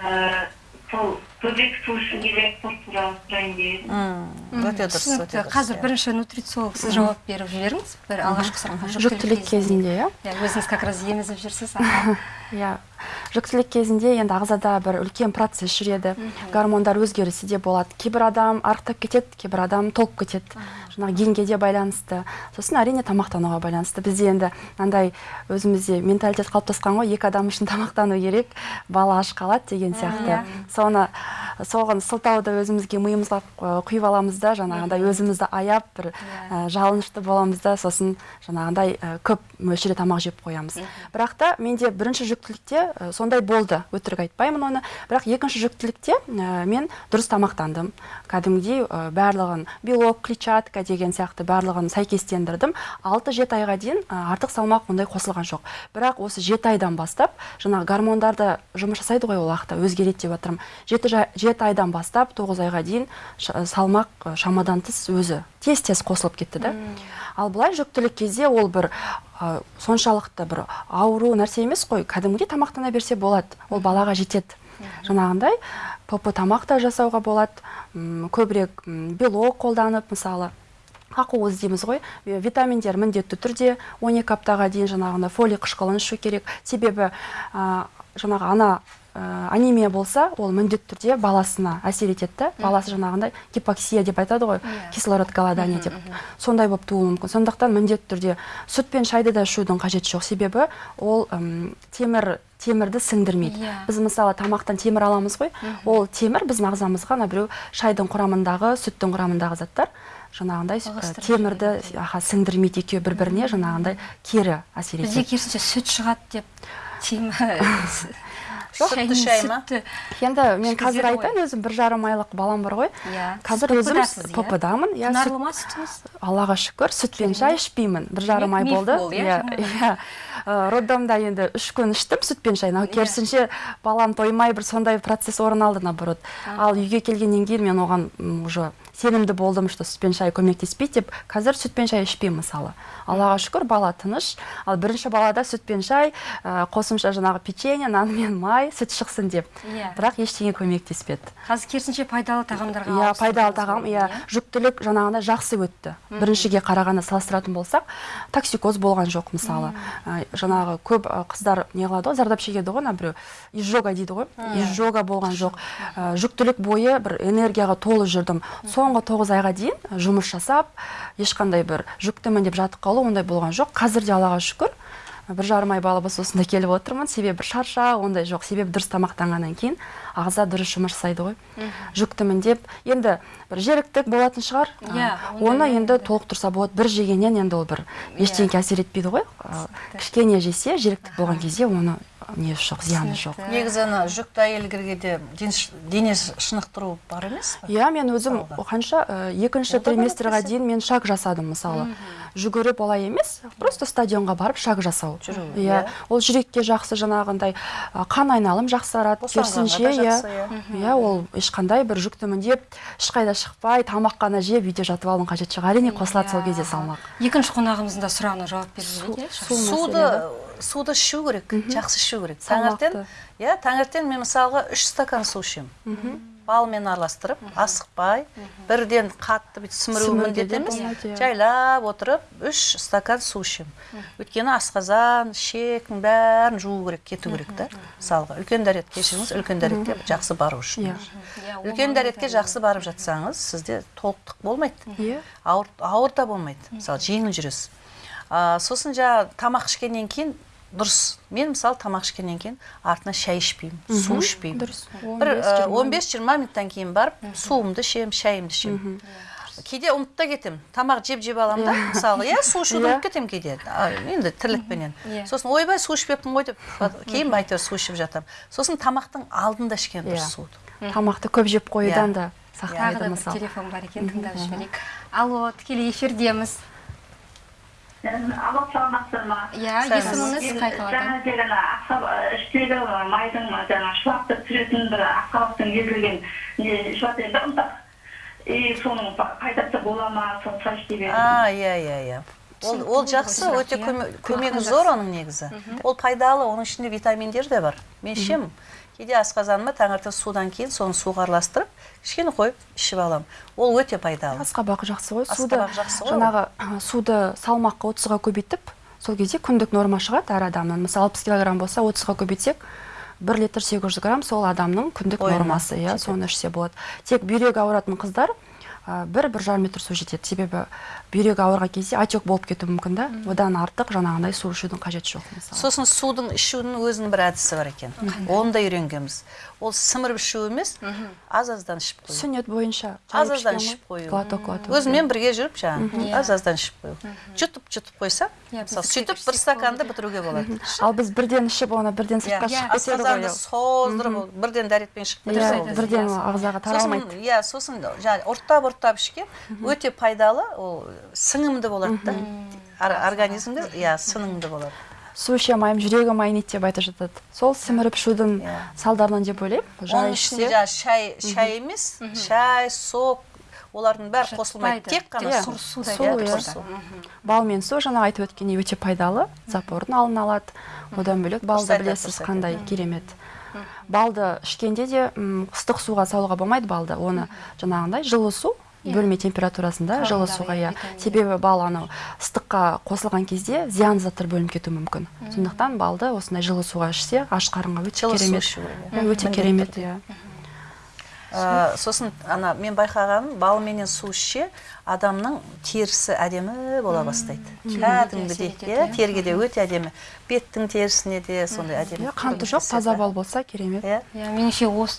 ә, сол көбірек су ішу керек сол туралы сұрайын деп өте дұрыс өте қазір иә. бірінші нутрициолог сіз жауап беріп жіберіңіз. Бір алғашқы сұраққа жүктілік кезінде иә? Иә өзіңіз как раз емізіп жүрсіз. иә. Жүктілік кезінде енді ағзада бір үлкен процесс жүреді. Гормондар өзгерісі де болады. Кейбір адам арықтап кетеді кейбір адам толып кетеді. Жаңағы генге де байланысты. Сосын әрине тамақтануға байланысты. Бізде енді мынандай өзімізде менталитет қалыптасқан ғой. Екі адам үшін тамақтану керек. Бала аш қалады деген сияқты. Соны соған сылтауды өзімізге миымызға құйып аламыз да. Жаңағындай өзімізді аяп бір ә, жалынышты боламыз да. Сосын жаңағындай ә, көп мөлшерде тамақ жеп қоямыз. Бірақ та менде бірінші жүктілікте ә, сондай болды өтірік айтпаймын оны. Бірақ екінші жүктілікте ә, мен дұрыс тамақтандым. Кәдімгідей ә, барлығын белок клетчатка деген сияқты барлығын сәйкестендірдім. 6-7 айға дейін ә, артық салмақ ондай қосылған жоқ. Бірақ осы жеті айдан бастап жаңағы гормондарды жұмыс жасайды ғой ол уақытта өзгереді деп жатырмын жеті, жеті айдан бастап тоғыз айға дейін салмақ ә, шамадан тыс өзі тез тез қосылып кетті да ал былай жүктілік кезде ол бір ә, соншалықты бір ауру нәрсе емес қой кәдімгідей тамақтана берсе болады. Ол балаға жетеді. Жаңағындай п тамақ та жасауға болады. М, көбірек белок қолданып мысалы ақуыз дейміз ғой. Витаминдер міндетті түрде 12 аптаға дейін жаңағындай фолий қышқылын ішу керек. Себебі ә, жаңағы ана анемия болса ол міндетті түрде баласына әсер етеді да. Баласы жаңағындай гипоксия деп айтады ғой кислород голодание деп. сондай болып тууы мүмкін. Сондықтан міндетті түрде сүт пен шайды да ішудің қажеті жоқ. Себебі ол ым, темір темірді сіңдірмейді Иә. біз мысалы тамақтан темір аламыз ғой. Ол темір біздің ағзамызға ана біреу шайдың құрамындағы сүттің құрамындағы заттар. Жаңағындай темірді аха сіңдірмейді екеуі бір біріне жаңағындай кері әсер бізде етеді. керісінше сүт шығады деп Сүтті шай ма? енді мен қазір айтайын өзім бір жарым айлық балам бар ғой. Иә. қазір өзім иә? ПП-дамын иә құнарлы сүт- ма сүтіңіз аллаға шүкір сүт пен шай ішпеймін. Бір жарым ай болды. иә, иә иә. Ә, роддомда енді үш күн іштім сүт пен шай Иә. керісінше балам тоймай бір сондай процесс орын алды наоборот. Ал үйге келгеннен кейін мен оған уже сенімді болдым что сүт пен шай көмектеспейді деп қазір сүт пен шай ішпеймін мысалы. Аллаға шүкір бала тыныш. Ал бірінші балада сүт пен шай ә, қосымша жаңағы печенье нан мен май сүт шықсын деп. Иә. бірақ ештеңе көмектеспеді. Қазір керісінше пайдалы тағамдарға иә ауысып пайдалы тағам ғой, иә. Жүктілік жаңағындай жақсы өтті. Біріншіге қарағанда салыстыратын болсақ токсикоз болған жоқ мысалы. Ә, жаңағы көп ә, қыздар не қылады ғой зардап шегеді ғой ана біреу изжога дейді ғой. Изжога болған жоқ. Ә, жүктілік бойы бір энергияға толы жүрдім. Соңғы тоғыз айға дейін жұмыс жасап ешқандай бір жүктімін деп жатып қалу ондай болған жоқ. Қазір де аллаға шүкір. Бір жарым ай болса осында келіп отырмын. Себебі бір шаршау ондай жоқ. Себебі дұрыс тамақтанғаннан кейін ағза дұрыс жұмыс жасайды ғой. Жүктімін деп. Енді бір жеріктік болатын шығар. Иә, А, ондай оны енді толықтырса болады. Бір жегеннен енді ол бір ештеңеге әсер етпейді ғой. Кішкене жесе жеріктік болған кезде оны несі жоқ зияны жоқ. Негізі ана жүкті әйелдерге ден ш- дене шынықтыру бар емес пе? Иә мен өзім қанша ә, екінші триместрға дейін мен шаг жасадым мысалы. Жүгіріп олай емес просто стадионға барып шаг жасау. Жүру, иә иә. ол жүрекке жақсы жаңағындай қан айналым жақсарады керісінше иә. иә. иә ол ешқандай бір жүктімін деп ешқайда шықпай тамақ қана жеп үйде жатып алудың қажеті жоқ әрине қосылады сол кезде салмақ. Екінші қонағымыздың да сұрағына жауап беріп жіберейік Су суды суды ішу керек жақсы ішу керек. Таңертең иә таңертең мен мысалға үш стакан су ішемін. Балмен араластырып асықпай бірден қатты бүйтіп сіміру міндет де емес иә. жайлап отырып үш стакан су ішемін. Өйткені асқазан ішектің бәрін жуу керек кету керек та мысалға үлкен дәрет кешіріңіз үлкен дәретке жақсы бару үшін. Иә. Иә, үлкен дәретке жақсы барып жатсаңыз сізде толықтық болмайды. Иә. Ауыр, ауыр да болмайды. Мысалы жеңіл жүресіз. А, сосын жаңағы тамақ ішкеннен кейін дұрыс. Мен мысалы тамақ ішкеннен кейін артынан шай ішпеймін су ішпеймін. Дұрыс. бір э, 15-20 минуттан кейін барып суымды ішемін шайымды ішемін. Кейде ұмытып та кетемін. Тамақ жеп жеп аламын да мысалы иә су ішуді Иә. ұмытып кетемін кейде. Енді тірлікпенен. Иә. сосын ойбай су ішпеппін ғой деп. Кейін әйтеуір су ішіп жатамын. Сосын тамақтың алдында ішкен Иә. дұрыс суды тамақты көп жеп қоюдан Иә. да сақтайды мысалы телефон бар екен тыңдап жіберейік. Алло тікелей эфирдеміз. Алло саламатсыздар ма иә есіміңіз қай қаладан жаңа аққаб- іштегі майдың жаңағы шылаптап түсіретін бір аққабақтың езілген не шылап енді ұнтақ. И соның па- пайдасы бола ма соны сұрайыншы деп едім а иә иә иә. Ол ол жақсы өте иә. көмегі зор оның негізі. Ол пайдалы оның ішінде витаминдер де бар. Мен ішемін. Кейде асқазаныма таңертең судан кейін соны суға араластырып кішкене қойып ішіп аламын. Ол өте пайдалы. Асқабақ жақсы ғой суды жақсы ғой. жаңағы суды салмаққа отызға көбейтіп сол кезде күндік норма шығады әр адамнан мысалы алпыс килограмм болса отызға көбейтсек бір литр сегіз жүз грамм сол адамның күндік нормасы иә соны ішсе болады. Тек бүйрегі ауыратын қыздар ә, бір бір жарым литр су жетеді. Себебі бүйрегі ауырған кезде отек болып кетуі мүмкін да. Одан артық жаңағындай су ішудің қажеті жоқ мысалы. Сосын судың ішудің өзінің бір әдісі бар екен. Оны да үйренгенбіз. Ол сіміріп ішу емес аз аздан ішіп қою. Сүннет бойынша аз аздан ішіп қою. Глоток глоток. Өзіммен бірге жүріп жаңағы Иә. аз аздан ішіп қою. Жұтып жұтып қойсам Иә, мысалы сөйтіп бір стаканды бітіруге болады. Ал біз бірден ішіп оны бірден сыртқа иә шығып кетеді ғой создырып бірден дәретпен шығып иә кетеді бірден Иә, ағзаға сосын таралмайды иә сосын жаңағы ұрттап ұрттап ішкен өте пайдалы ол сіңімді болады да. Ор- организмге иә сіңімді болады. Су іше алмаймын жүрегім айниды деп айтып жатады. Сол сіміріп ішудің Иә. салдарынан деп ойлаймын. Оның ішінде жаңағы шай шай емес шай сок олардың бәрі қосылмайды. тек қана Иә. су Су, иә, иә. су. бал мен су жаңа айтып өткендей өте пайдалы. Запордың алдын алады. Одан бөлек балды білесіз қандай керемет. Балды ішкенде де ыстық суға салуға болмайды балды. Оны жаңағындай жылы су бөлме температурасында жылы суға иә, иә себебі бал анау ыстыққа қосылған кезде зиян заттар бөлініп кетуі мүмкін. Сондықтан балды осындай жылы суға ішсе аш қарынға өте керемет. иә. Иә, өте керемет иә. Ә, сосын ана мен байқағаным бал менен су ішсе адамның терісі әдемі бола бастайды. Кәдімгідей иә иә. теріге де өте әдемі. Беттің терісіне де сондай әдемі иә қанты жоқ таза бал болса керемет. Иә. Иә меніңше осы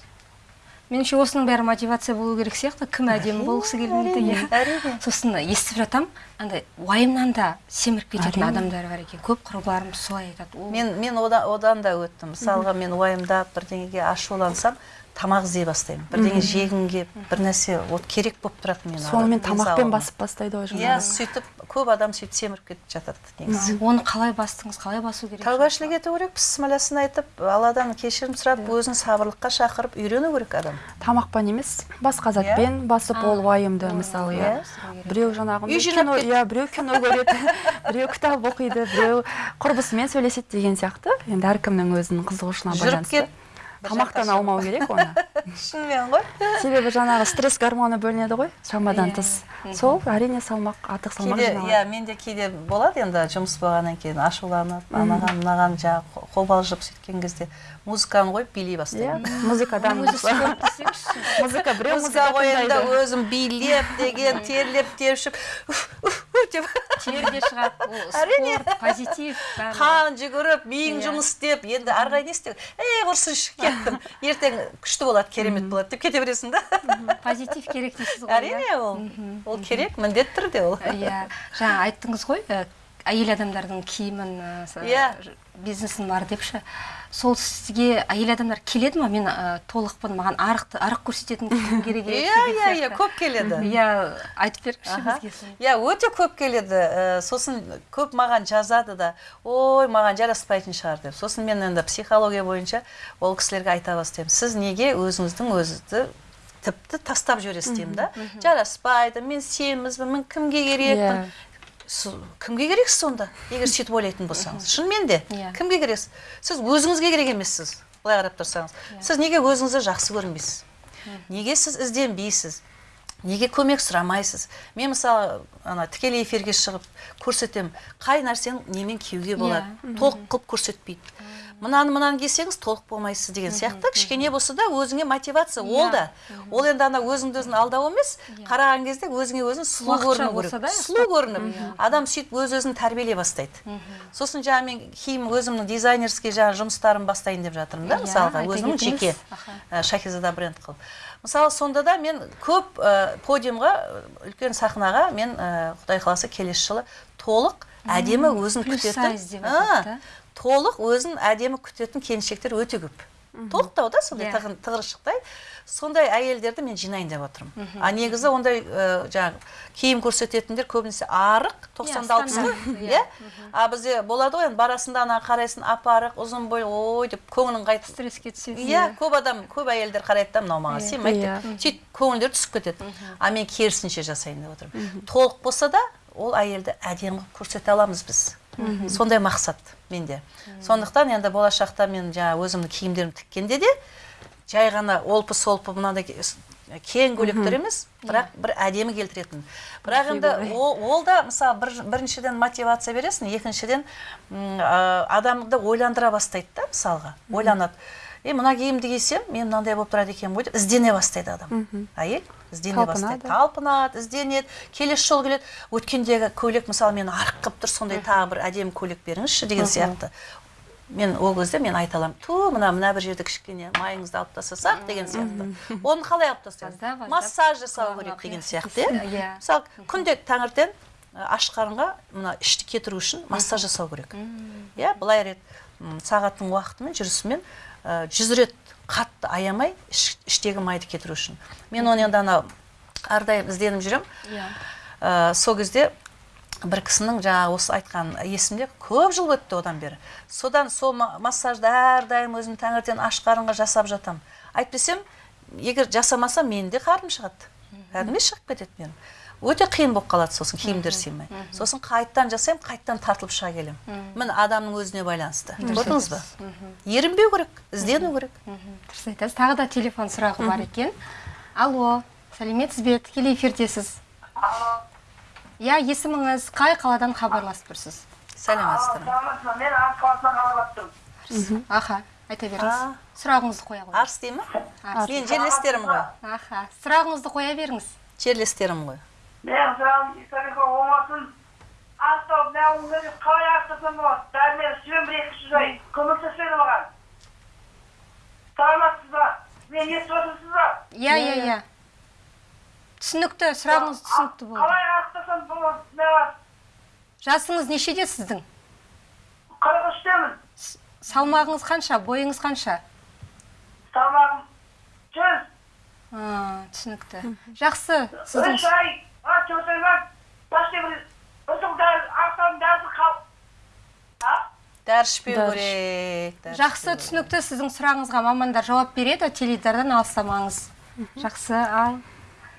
меніңше осының бәрі мотивация болу керек сияқты кім әдемі болғысы келмейді иә. әрине. Сосын естіп жатамын андай уайымнан да семіріп кететін адамдар бар екен. Көп құрбыларым солай айтады мен мен одан, одан да өттім. Мысалға мен уайымдап бірдеңеге ашулансам тамақ іздей бастаймын. Бірдеңе жегім келіп бір нәрсе вот керек болып тұрады мен сонымен тамақпен басып бастайды ғой иә сөйтіп көп адам сөйтіп семіріп кетіп жатады негізі. Оны қалай бастыңыз? Қалай басу керек? Тәубашілік ету керек бісмілласын айтып алладан кешірім сұрап өзін сабырлыққа шақырып үйрену керек адам. Тамақпен емес басқа затпен басып ол уайымды мысалы иә. иә. біреу жаңағы Үй жинап кино кет. иә біреу кино көреді біреу кітап оқиды біреу құрбысымен сөйлеседі деген сияқты. Енді әркімнің өзінің қызығушылығына жүріп байланысты. кет бір тамақтан алмау керек оны. Шынымен ғой. себебі жаңағы стресс гормоны бөлінеді ғой шамадан Иә. тыс. Сол әрине салмақ артық салмақ иә менде кейде болады енді жұмыс болғаннан кейін ашуланып анаған мынаған жаңағы қобалжып сөйткен кезде музыканы қойып билей иә бастаймын. музыкадан музыка біреу музыка да тыңдайды. өзім билеп деген терлеп уф деп. Тер де шығады Әрине. позитив қан жүгіріп миың Иә. жұмыс істеп енді ары қарай не істеу? Ей құрсыншы кеттім. Ертең күшті болады керемет болады деп кете бересің да. Позитив керек дейсіз ғой иә? әрине ол ол керек міндетті түрде ол. Иә. Жаңа айттыңыз ғой әйел адамдардың киімін Иә. бизнесім бар депші. Сол сізге әйел адамдар келеді ма? Мен ә, толықпын маған арық арық көрсететін киім керек еді иә иә иә көп келеді. Иә айтып беріңізші бізге иә өте көп келеді Ә, сосын көп маған жазады да ой маған жараспайтын шығар деп. Сосын мен енді психология бойынша ол кісілерге айта бастаймын. Сіз неге өзіңіздің өзіңізді тіпті тастап жібересіз? деймін да. Жараспайды мен семізбін мен кімге керекпін? Иә. Кімге керексіз сонда? Егер сөйтіп ойлайтын болсаңыз. Шынымен де Иә. кімге керексіз? Сіз өзіңізге керек емессіз былай қарап тұрсаңыз. Сіз неге өзіңізді жақсы көрінбейсіз неге сіз ізденбейсіз? Неге көмек сұрамайсыз? Мен мысалы ана тікелей эфирге шығып көрсетемін. Қай нәрсені немен киюге болады? Толық қылып көрсетпейді. Мынаны мынаны кисеңіз толық болмайсыз деген сияқты. Кішкене болса да өзіңе мотивация ол да. ол енді ана өзіңді өзің алдау емес қараған кезде өзіңе өзің сұлу көріну керек. сұлу көрініп адам сөйтіп өз өзін тәрбиелей бастайды. Сосын жаңағы мен киім өзімнің дизайнерский жаңағы жұмыстарымды бастайын деп жатырмын да Иә, мысалға. өзімнің жеке шахизада бренд қылып. Мысалы сонда да мен көп ә, подиумға үлкен сахнаға мен ә, құдай қаласа келесі жылы толық әдемі өзін күтетін. Да? толық өзін әдемі күтетін келіншектер өте көп. Толықтау да сондай Иә. тығын- тығыршықтай. Сондай әйелдерді мен жинайын деп отырмын. А негізі ондай ә, жаңағы киім көрсететіндер көбінесе арық тоқсанды алпыс қой стандарт, иә. А бізде болады ғой енді барасың ана қарайсың ап арық ұзын бойлы ой деп көңілің қайтып стресске түсесіз иә көп адам көп әйелдер қарайды да мынау маған Иә. сыймайды Иә. деп сөйтіп көңілдері түсіп кетеді. А мен керісінше жасайын деп отырмын. Толық болса да ол әйелді әдемі қылып көрсете аламыз біз. Сондай мақсат менде. Сондықтан енді болашақта мен жаңағы өзімнің киімдерімді тіккенде де жай ғана олпы солпы мынандай кең көйлектер емес бірақ бір әдемі келтіретін. Бірақ енді ол, ол да мысалы бір, біріншіден мотивация бересің екіншіден а, адамды ойландыра бастайды да мысалға ойланады. Е мына киімді кисем мен мынандай болып тұрады екенмін ғой деп іздене бастайды адам әйел іздене бастайды Талпынады. ізденеді келесі жолы келеді. Өткендегі көйлек мысалы мені арық қылып тұр сондай тағы бір әдемі көйлек беріңізші деген сияқты. Мен ол кезде мен айта аламын. Ту мына мына бір жерде кішкене майыңызды алып тастасақ деген сияқты. Оны қалай алып тастаймыз массаж жасау керек деген сияқты иә. Иә. мысалы күнде таңертең аш қарынға мына ішті кетіру үшін массаж жасау керек. Иә былай рет сағаттың уақытымен жүрісімен жүз рет қатты аямай іш- іштегі майды кетіру үшін. Мен оны енді анау әрдайым ізденіп жүремін иә. Ә, сол кезде бір кісінің жаңағы осы айтқан есімде көп жыл өтті одан бері. Содан сол ма- массажды әрдайым өзім таңертең аш қарынға жасап жатамын әйтпесем егер жасамасам менің де қарным шығады. Кәдімгідей шығып кетеді менің. Өте қиын болып қалады сосын киімдер сыймай сосын қайттан жасаймын қайттан тартылып шыға келемін. Міне адамның өзіне байланысты. Көрдіңіз ба? Ерінбеу керек іздену керек. Дұрыс айтасыз. Тағы да телефон сұрағы бар екен. Алло сәлеметсіз бе? Тікелей эфирдесіз. Иә есіміңіз қай қаладан хабарласып тұрсыз сәлеметсіздер. Ме? саламатсыз ба мен арыс қаласынан хабарласып тұрмын аха айта беріңіз. Сұрағыңызды қоя қойыңыз. Арыс дей ма? Мен жерлестерім ғой. Аха сұрағыңызды қоя беріңіз. Жерлестерім ғой. Менің сұрағым историка болмасын ақтау мынау өзі қалай ақтасам болады бәрі мен сүйем бір екі сөз айтайын көмектеспеді маған саламатсыз ба мені естіп отырсыз ба иә иә иә түсінікті сұрағыңыз түсінікті болды. қалай ақтасам болады жасыңыз нешеде сіздің? қырық үштемін. Салмағыңыз қанша бойыңыз қанша? Салмағым жүз. А, түсінікті. Жақсы сіздің үш ай. Дәрі ішпеу керек жақсы түсінікті сіздің сұрағыңызға мамандар жауап береді теледидардан алыстамаңыз жақсы ал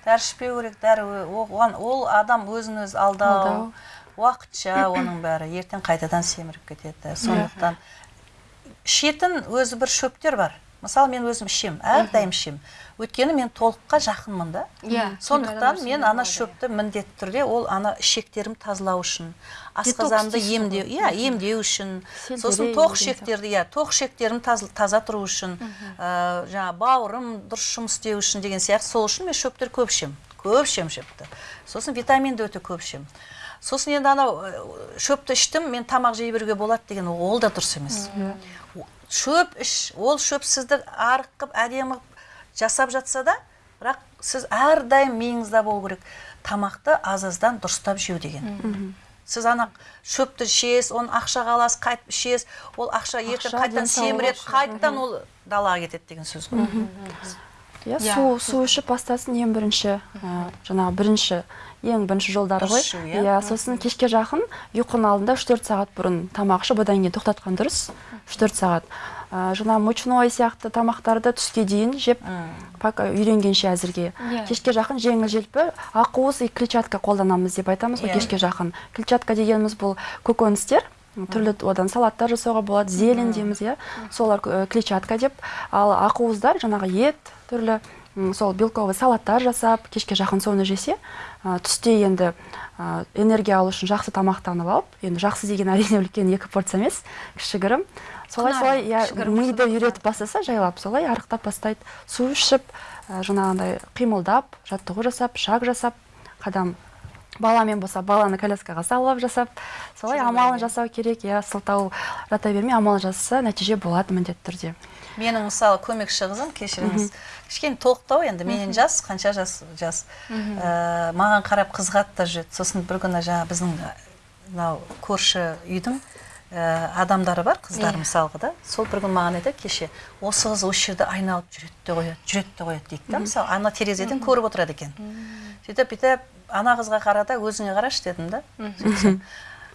дәрі ішпеу керек дәрі оған ол адам өзін өзі алдау. Алдау. уақытша оның бәрі. Ертең қайтадан семіріп кетеді. Сондықтан ішетін өзі бір шөптер бар. Мысалы мен өзім ішемін әрдайым ішемін. Өйткені мен толыққа жақынмын да. Иә, сондықтан мен ана шөпті міндетті түрде ол ана ішектерімді тазалау үшін асқазанды емдеу иә емдеу үшін сосын тоқ ішектерді иә тоқ ішектерімді таз- таза тұру үшін ә, жаңағы бауырым дұрыс жұмыс істеу үшін деген сияқты. Сол үшін мен шөптер көп ішемін көп ішемін шөпті. Сосын витаминді өте көп ішемін. Сосын енді анау ә, шөпті іштім мен тамақ жей беруге болады деген ол да дұрыс емес. Шөп іш ол шөп сізді арық қылып әдемі қылып жасап жатса да бірақ сіз әрдайым миыңызда болу керек. Тамақты аз аздан дұрыстап жеу деген. Сіз ана шөпті ішесіз оны ақшаға аласыз қайтып ішесіз ол ақша ертең қайтадан семіреді қайтадан ол далаға кетеді деген сөз ғой. Иә Иә, су су ішіп бастасын ең бірінші. Ә, жаңағы бірінші. Ең бірінші жолдары ғой. Иә. иә сосын кешке жақын ұйқының алдында үш төрт сағат бұрын тамақ ішіп одан кейін тоқтатқан дұрыс. Үш төрт сағат. Ә, жаңағы мучной сияқты тамақтарды түске дейін жеп пока үйренгенше әзірге. Иә. кешке жақын жеңіл желпі ақуыз и клетчатка қолданамыз деп айтамыз ғой Иә. кешке жақын. Клетчатка дегеніміз бұл көкөністер түрлі одан салаттар жасауға болады зелень дейміз иә. Солар э, клетчатка деп. Ал ақуыздар жаңағы ет түрлі сол белковый салаттар жасап кешке жақын соны жесе түсте енді энергия алу үшін жақсы тамақтанып алып енді жақсы деген әрине үлкен екі порция емес кішігірім. Солай солай иә миды үйретіп бастаса жайлап солай арықтап бастайды. Су ішіп ә, жаңағындай қимылдап жаттығу жасап шаг жасап қадам баламен болса баланы коляскаға салып алып жасап солай амалын жасау керек иә сылтау жата бермей амал жасаса нәтиже болады міндетті түрде. Менің мысалы көмекші қызым кешіріңіз. Кішкене толықтау енді менен жас қанша жас жас. Ә, маған қарап қызығады да жүреді сосын бір күні жаңа біздің мынау көрші үйдің ә, адамдары бар қыздар Иә. мысалға да. Сол бір күні маған айтады кеше осы қыз осы жерде айналып жүреді де қояды жүреді де қояды дейді да. Мысалы ана терезеден көріп отырады екен. Сөйтіп бүйтіп ана қызға қара да өзіңе қарашы дедім да.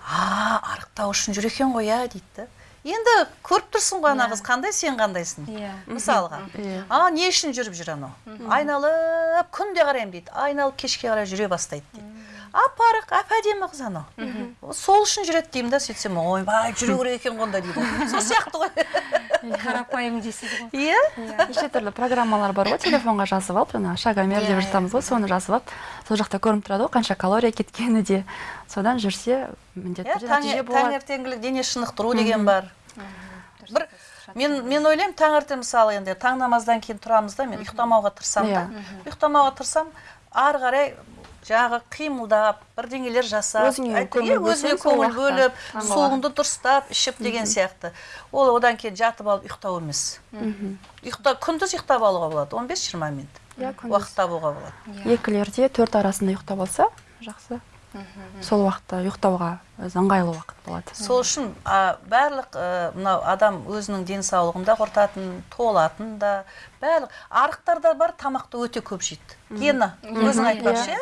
А арықтау үшін жүр екен ғой иә дейді да. Енді көріп тұрсың ғой ана қыз қандай сен қандайсың? Иә. мысалға. Иә. а не үшін жүріп жүр анау айналып күнде қараймын дейді. Айналып кешке қарай жүре бастайды дейді. Ап арық әп әдемі қыз анау сол үшін жүреді деймін да сөйтсем ойбай жүру керек екен ғой онда дейді сол сияқты ғой. Қарапайым дейсіз ғой. Иә? Неше түрлі программалар бар ғой телефонға жазып алып жаңағы шагомер Иә, деп жатамыз ғой соны жазып алып сол жақта көрініп тұрады ғой қанша калория кеткені де. Содан жүрсе міндетті иә түрде нәтиже болады. таңертеңгілік дене шынықтыру деген бар. Бір мен мен ойлаймын таңертең мысалы енді таң намаздан кейін тұрамыз да мен ұйықтамауға тырысамын да. Ұйықтамауға тырысамын ары қарай жаңағы қимылдап бірдеңелер жасап әйтеуір көңіл бөліп суыңды дұрыстап ішіп деген сияқты. Ол одан кейін жатып алып ұйықтау емес. Ұйықта күндіз ұйықтап алуға болады 15-20 минут. Иә уақыт табуға болады. Екілерде төрт арасында ұйықтап алса жақсы. Сол уақытта ұйықтауға өзі ыңғайлы уақыт болады сол үшін барлық ә, мынау адам өзінің денсаулығын да құртатын толатын да барлық арықтарда бар тамақты өте көп жейді. Гена өзің айтпақшы иә?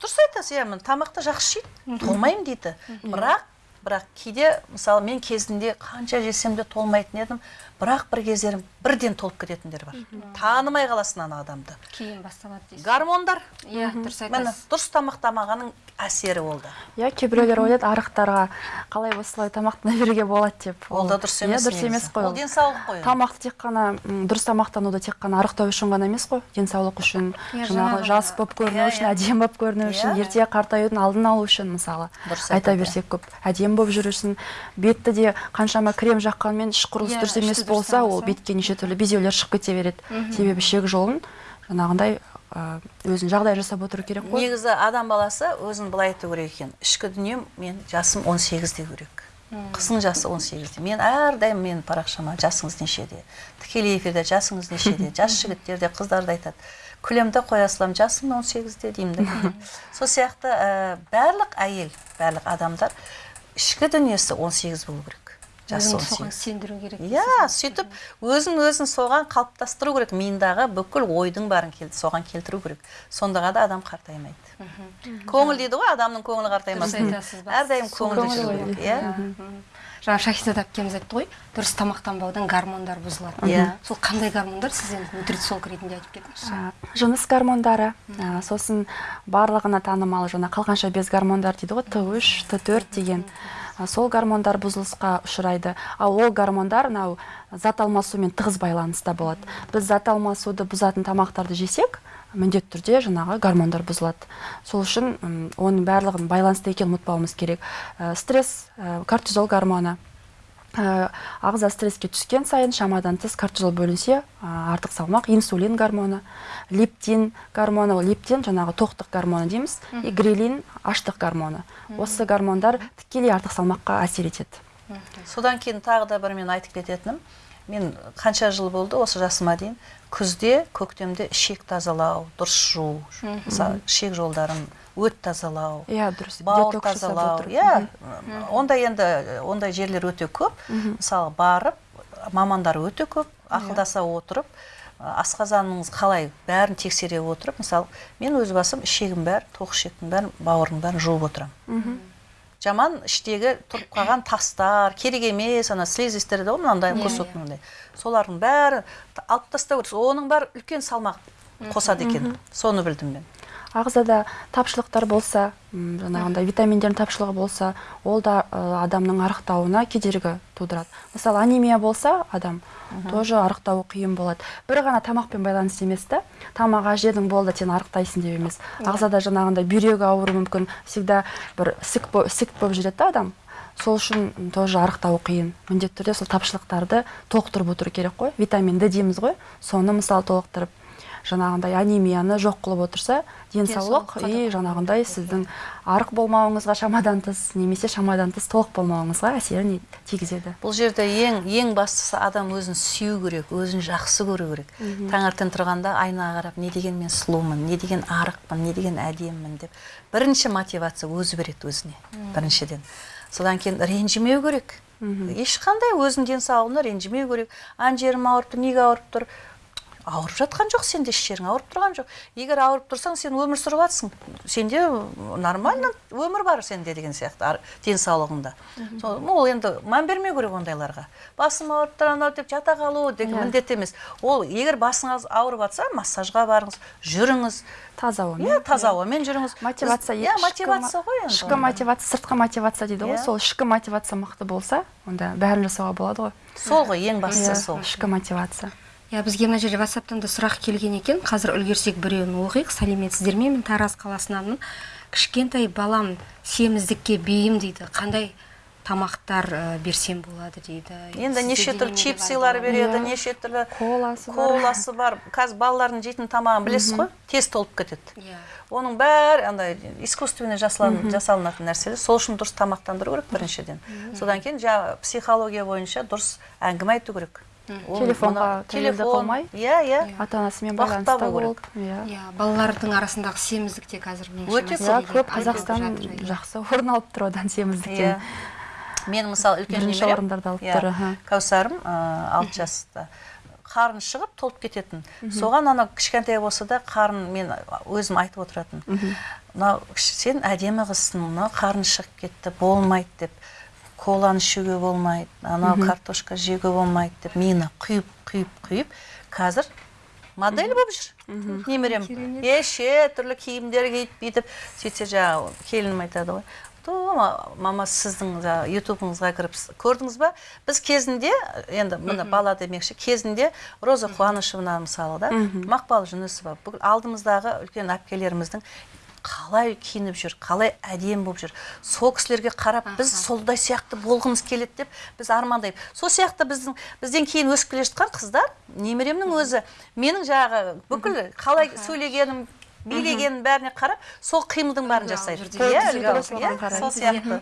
Дұрыс айтасыз. Иә міне тамақты жақсы жейді толмаймын дейді. Бірақ бірақ кейде мысалы мен кезінде қанша жесем де толмайтын едім бірақ бір кездері бірден толып кететіндер бар. Танымай қаласың ана адамды. Кейін басталады дейсіз. Гормондар. Иә дұрыс міне айтасыз дұрыс тамақтамағанның әсері ол да иә кейбіреулер ойлайды арықтарға қалай осылай тамақтана беруге болады деп. Ол да дұрыс емес иә дұрыс негізі. емес қой ол денсаулық қой. Тамақты тек қана дұрыс тамақтануды тек қана арықтау үшін ғана емес қой. Денсаулық үшін Иә, жаңағы жас болып көріну Иә, үшін иә. әдемі болып көріну үшін ерте қартаюдың алдын алу үшін мысалы. Дұрыс айта берсек көп. Әдемі болып жүру үшін бетті де қаншама крем жаққанмен іш құрылыс Иә, дұрыс емес дұрыс болса ол бетке неше түрлі безеулер шығып кете береді. Себебі ішек жолын жаңағындай өзін жағдай жасап отыру керек қой. Негізі адам баласы өзін былай айту керек екен. Ішкі дүнием мен жасым 18-де керек. Қыздың жасы 18-де мен әрдайым менің парақшама жасыңыз нешеде тікелей эфирде жасыңыз нешеде жас жігіттер де қыздар да айтады. Күлемін де қоя саламын жасым 18-де деймін да кейде. сол сияқты ә, барлық әйел барлық адамдар ішкі дүниесі 18 болу керек. Соған 18 сендіру керек иә сөйтіп өзін өзін соған қалыптастыру керек. Миындағы бүкіл ойдың барын кел, соған келтіру керек. Сонда ғана адам қартаймайды. Көңіл дейді ғой адамның көңілі қартаймас. Әрдайым көңілді көңіл жүру керек иә. Жаңа шахизада әпкеміз айтты ғой дұрыс тамақтанбаудан гормондар бұзылады. Иә. сол қандай гормондар? Сіз енді нутрициолог ретінде айтып кетіңізші жыныс гормондары. Сосын барлығына танымал жаңа қалғанша без гормондар дейді ғой т үш т төрт деген. Сол гормондар бұзылысқа ұшырайды. Ал ол гормондар мынау зат алмасумен тығыз байланыста болады. Біз зат алмасуды бұзатын тамақтарды жесек міндетті түрде жаңағы гормондар бұзылады. Сол үшін оның барлығын байланысты екенін ұмытпауымыз керек. Ә, стресс ә, кортизол гормоны ағза стресске түскен сайын шамадан тыс кортизол бөлінсе ә, артық салмақ инсулин гормоны лептин гормоны лептин жаңағы тоқтық гормоны дейміз и грелин аштық гормоны. Осы гормондар тікелей артық салмаққа әсер етеді. Содан кейін тағы да бір мен айтып кететінім. Мен қанша жыл болды осы жасыма дейін күзде көктемде ішек тазалау дұрыс жуу мысалы ішек жолдарын өт тазалау иә дұрыс. бауыр тазалау. иә ондай енді ондай жерлер өте көп. Мысалы барып мамандар өте көп ақылдаса отырып асқазаныңыз қалай бәрін тексере отырып мысалы мен өз басым ішегім бәрі тоқ ішектің бәрін бауырдың бәрін жуып отырамын. Жаман іштегі тұрып қалған тастар керек емес ана слизистер да ғой мынандай кусок мынандай солардың бәрі т- алып тастау керек. Оның бәрі үлкен салмақ қосады екен. Соны білдім мен. Ағзада тапшылықтар болса жаңағындай витаминдердің тапшылығы болса ол да адамның арықтауына кедергі тудырады. Мысалы анемия болса адам тоже арықтауы қиын болады. Бір ғана тамақпен байланысты емес та тамақ жедің болды сен арықтайсың деп емес. Ағзада жаңағындай бүйрегі ауыруы мүмкін всегда бір ісік бо- ісік болып жүреді да адам. Сол үшін тоже арықтауы қиын. Міндетті түрде сол тапшылықтарды толықтырып отыру керек қой. Витамин д дейміз ғой. Соны мысалы толықтырып жаңағындай анемияны жоқ қылып отырса денсаулық и жаңағындай сіздің арық болмауыңызға шамадан тыс немесе шамадан тыс толық болмауыңызға әсерін тигізеді. Бұл жерде ең ең бастысы адам өзін сүю керек өзін жақсы көру керек. Таңертең тұрғанда айнаға қарап не деген мен сұлумын не деген арықпын не деген әдемімін деп бірінші мотивация өзі береді өзіне біріншіден. Содан кейін ренжімеу керек. Ешқандай өзінің денсаулығына ренжімеу керек. Ана жерім ауырып тұр неге ауырып тұр ауырып жатқан жоқ сенде еш жерің ауырып тұрған жоқ. Егер ауырып тұрсаң сен өмір сүріп жатрсың. Сенде нормально өмір бар сенде деген сияқты денсаулығыңда. Сол- ну, ол енді мән бермеу керек ондайларға. Басым ауырып тұр анау деп жата қалу деген Иә. міндет емес. Ол егер басыңыз ауырып жатса массажға барыңыз жүріңіз. Таза ауамен. Иә таза ауамен жүріңіз. Мотивация иә мотивация мо- ғой енді ішкі мотивация сыртқы мотивация дейді ғой. Иә. сол ішкі мотивация мықты болса онда бәрін жасауға болады ғой. Сол ғой ең бастысы Иә, сол. ішкі мотивация. Иә бізге мына жерде ватсаптан да сұрақ келген екен. Қазір үлгерсек біреуін оқиық. Сәлеметсіздер ме мен тараз қаласынанмын кішкентай балам семіздікке бейім дейді. Қандай тамақтар ә, берсем болады дейді? Енді неше түрлі чипсилар береді Иә. неше түрлі Коласы бар. коласы бар. Қазір балалардың жейтін тамағын білесіз ғой тез толып кетеді. Иә. Оның бәрі андай искусственный жасалан- жасалынатын нәрселер. Сол үшін дұрыс тамақтандыру керек біріншіден. Содан кейін жаңағы психология бойынша дұрыс әңгіме айту керек. Ол Телефонға тәуелді қылмай. иә иә. Ата анасымен байланыста болып иә. Иә балалардың арасындағы семіздік те қазір Өте иә көп қазақстан иә. жақсы орын алып тұр одан иә. Семіздіктен мен мысалы үлкен Бірінші орындарды алып иә, тұр, кәусарым ыыы, алты жаста. Қарын шығып толып кететін. Соған ана кішкентай болса да қарын мен өзім айтып отыратын. Мынау сен әдемі қызсың мынау қарын шығып кетті болмайды деп. Коланы ішуге болмайды анау картошка жеуге болмайды деп мені құйып құйып құйып қазір модель болып жүр. Немерем неше түрлі киімдер киіп бүйтіп сөйтсе жаңағы келінім айтады ғой «То, ма- мама сіздің жаңағы ютубыңызға кіріп көрдіңіз ба? Біз кезінде енді міне бала демекші кезінде роза қуанышевна мысалы да мақпал жүнісова бүкіл алдымыздағы үлкен әпкелеріміздің қалай киініп жүр қалай әдемі болып жүр. Сол кісілерге қарап біз солдай сияқты болғымыз келеді деп біз армандаймыз. Сол сияқты біздің бізден кейін өсіп келе жатқан қыздар немеремнің өзі менің жаңағы бүкіл қалай сөйлегенім билегенім бәріне қарап сол қимылдың бәрін жасайды иә сол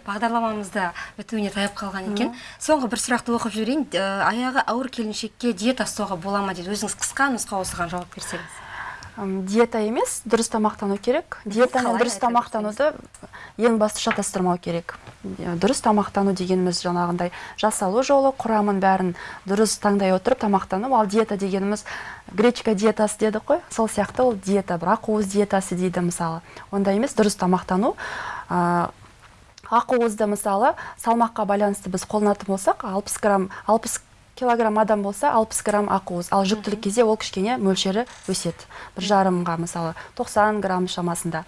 бағдарламамызда бітуіне таяп қалған екен. Соңғы бір сұрақты оқып жіберейін. Аяғы ауыр келіншекке диета ұстауға бола ма дейді? Өзіңіз қысқа нұсқа осыған жауап берсеңіз. Диета емес дұрыс тамақтану керек. Диета мен қалай дұрыс тамақтануды ең басты шатастырмау керек. Дұрыс тамақтану дегеніміз жаңағындай жасалу жолы құрамын бәрін дұрыс таңдай отырып тамақтану ал диета дегеніміз гречка диетасы дедік қой. Сол сияқты ол диета бір ақуыз диетасы дейді мысалы. Ондай емес дұрыс тамақтану. Ақуызды мысалы салмаққа байланысты біз қолданатын болсақ 60 грамм 60 килограмм адам болса 60 грамм ақуыз ал жүктілік кезде ол кішкене мөлшері өседі. бір жарымға мысалы 90 грамм шамасында.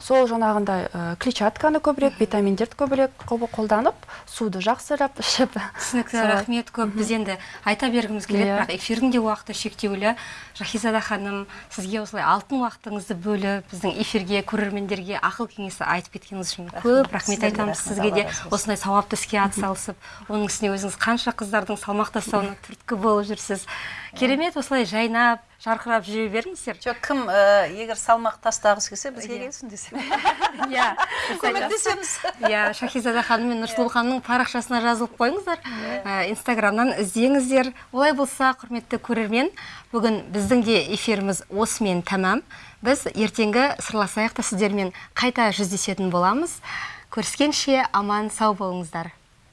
Сол жаңағындай ә, клетчатканы көбірек витаминдерді көбірек қол- қолданып суды жақсылап ішіп. Түсінікті рахмет көп. Біз енді айта бергіміз келеді Иә. бірақ эфирдің де уақыты шектеулі. Жахизада ханым сізге осылай алтын уақытыңызды бөліп біздің эфирге көрермендерге ақыл кеңес айтып кеткеніңіз үшін көп рахмет. Айтамыз. Сізге де осындай сауапты іске атсалысып оның үстіне өзіңіз қанша қыздардың салмақ тастауына түрткі болып жүрсіз. Керемет осылай жайнап жарқырап жүре беріңіздер. Жоқ кім ә, егер салмақ тастағысы келсе бізге Иә. келсін десе иә көмектесеміз. Иә шахизада ханым мен нұрсұлу ханымның парақшасына жазылып қойыңыздар. Ә, инстаграмнан іздеңіздер. Олай болса құрметті көрермен бүгін біздің де эфиріміз осымен тәмам. Біз ертеңгі сырласайық та сіздермен қайта жүздесетін боламыз. Көріскенше аман сау болыңыздар.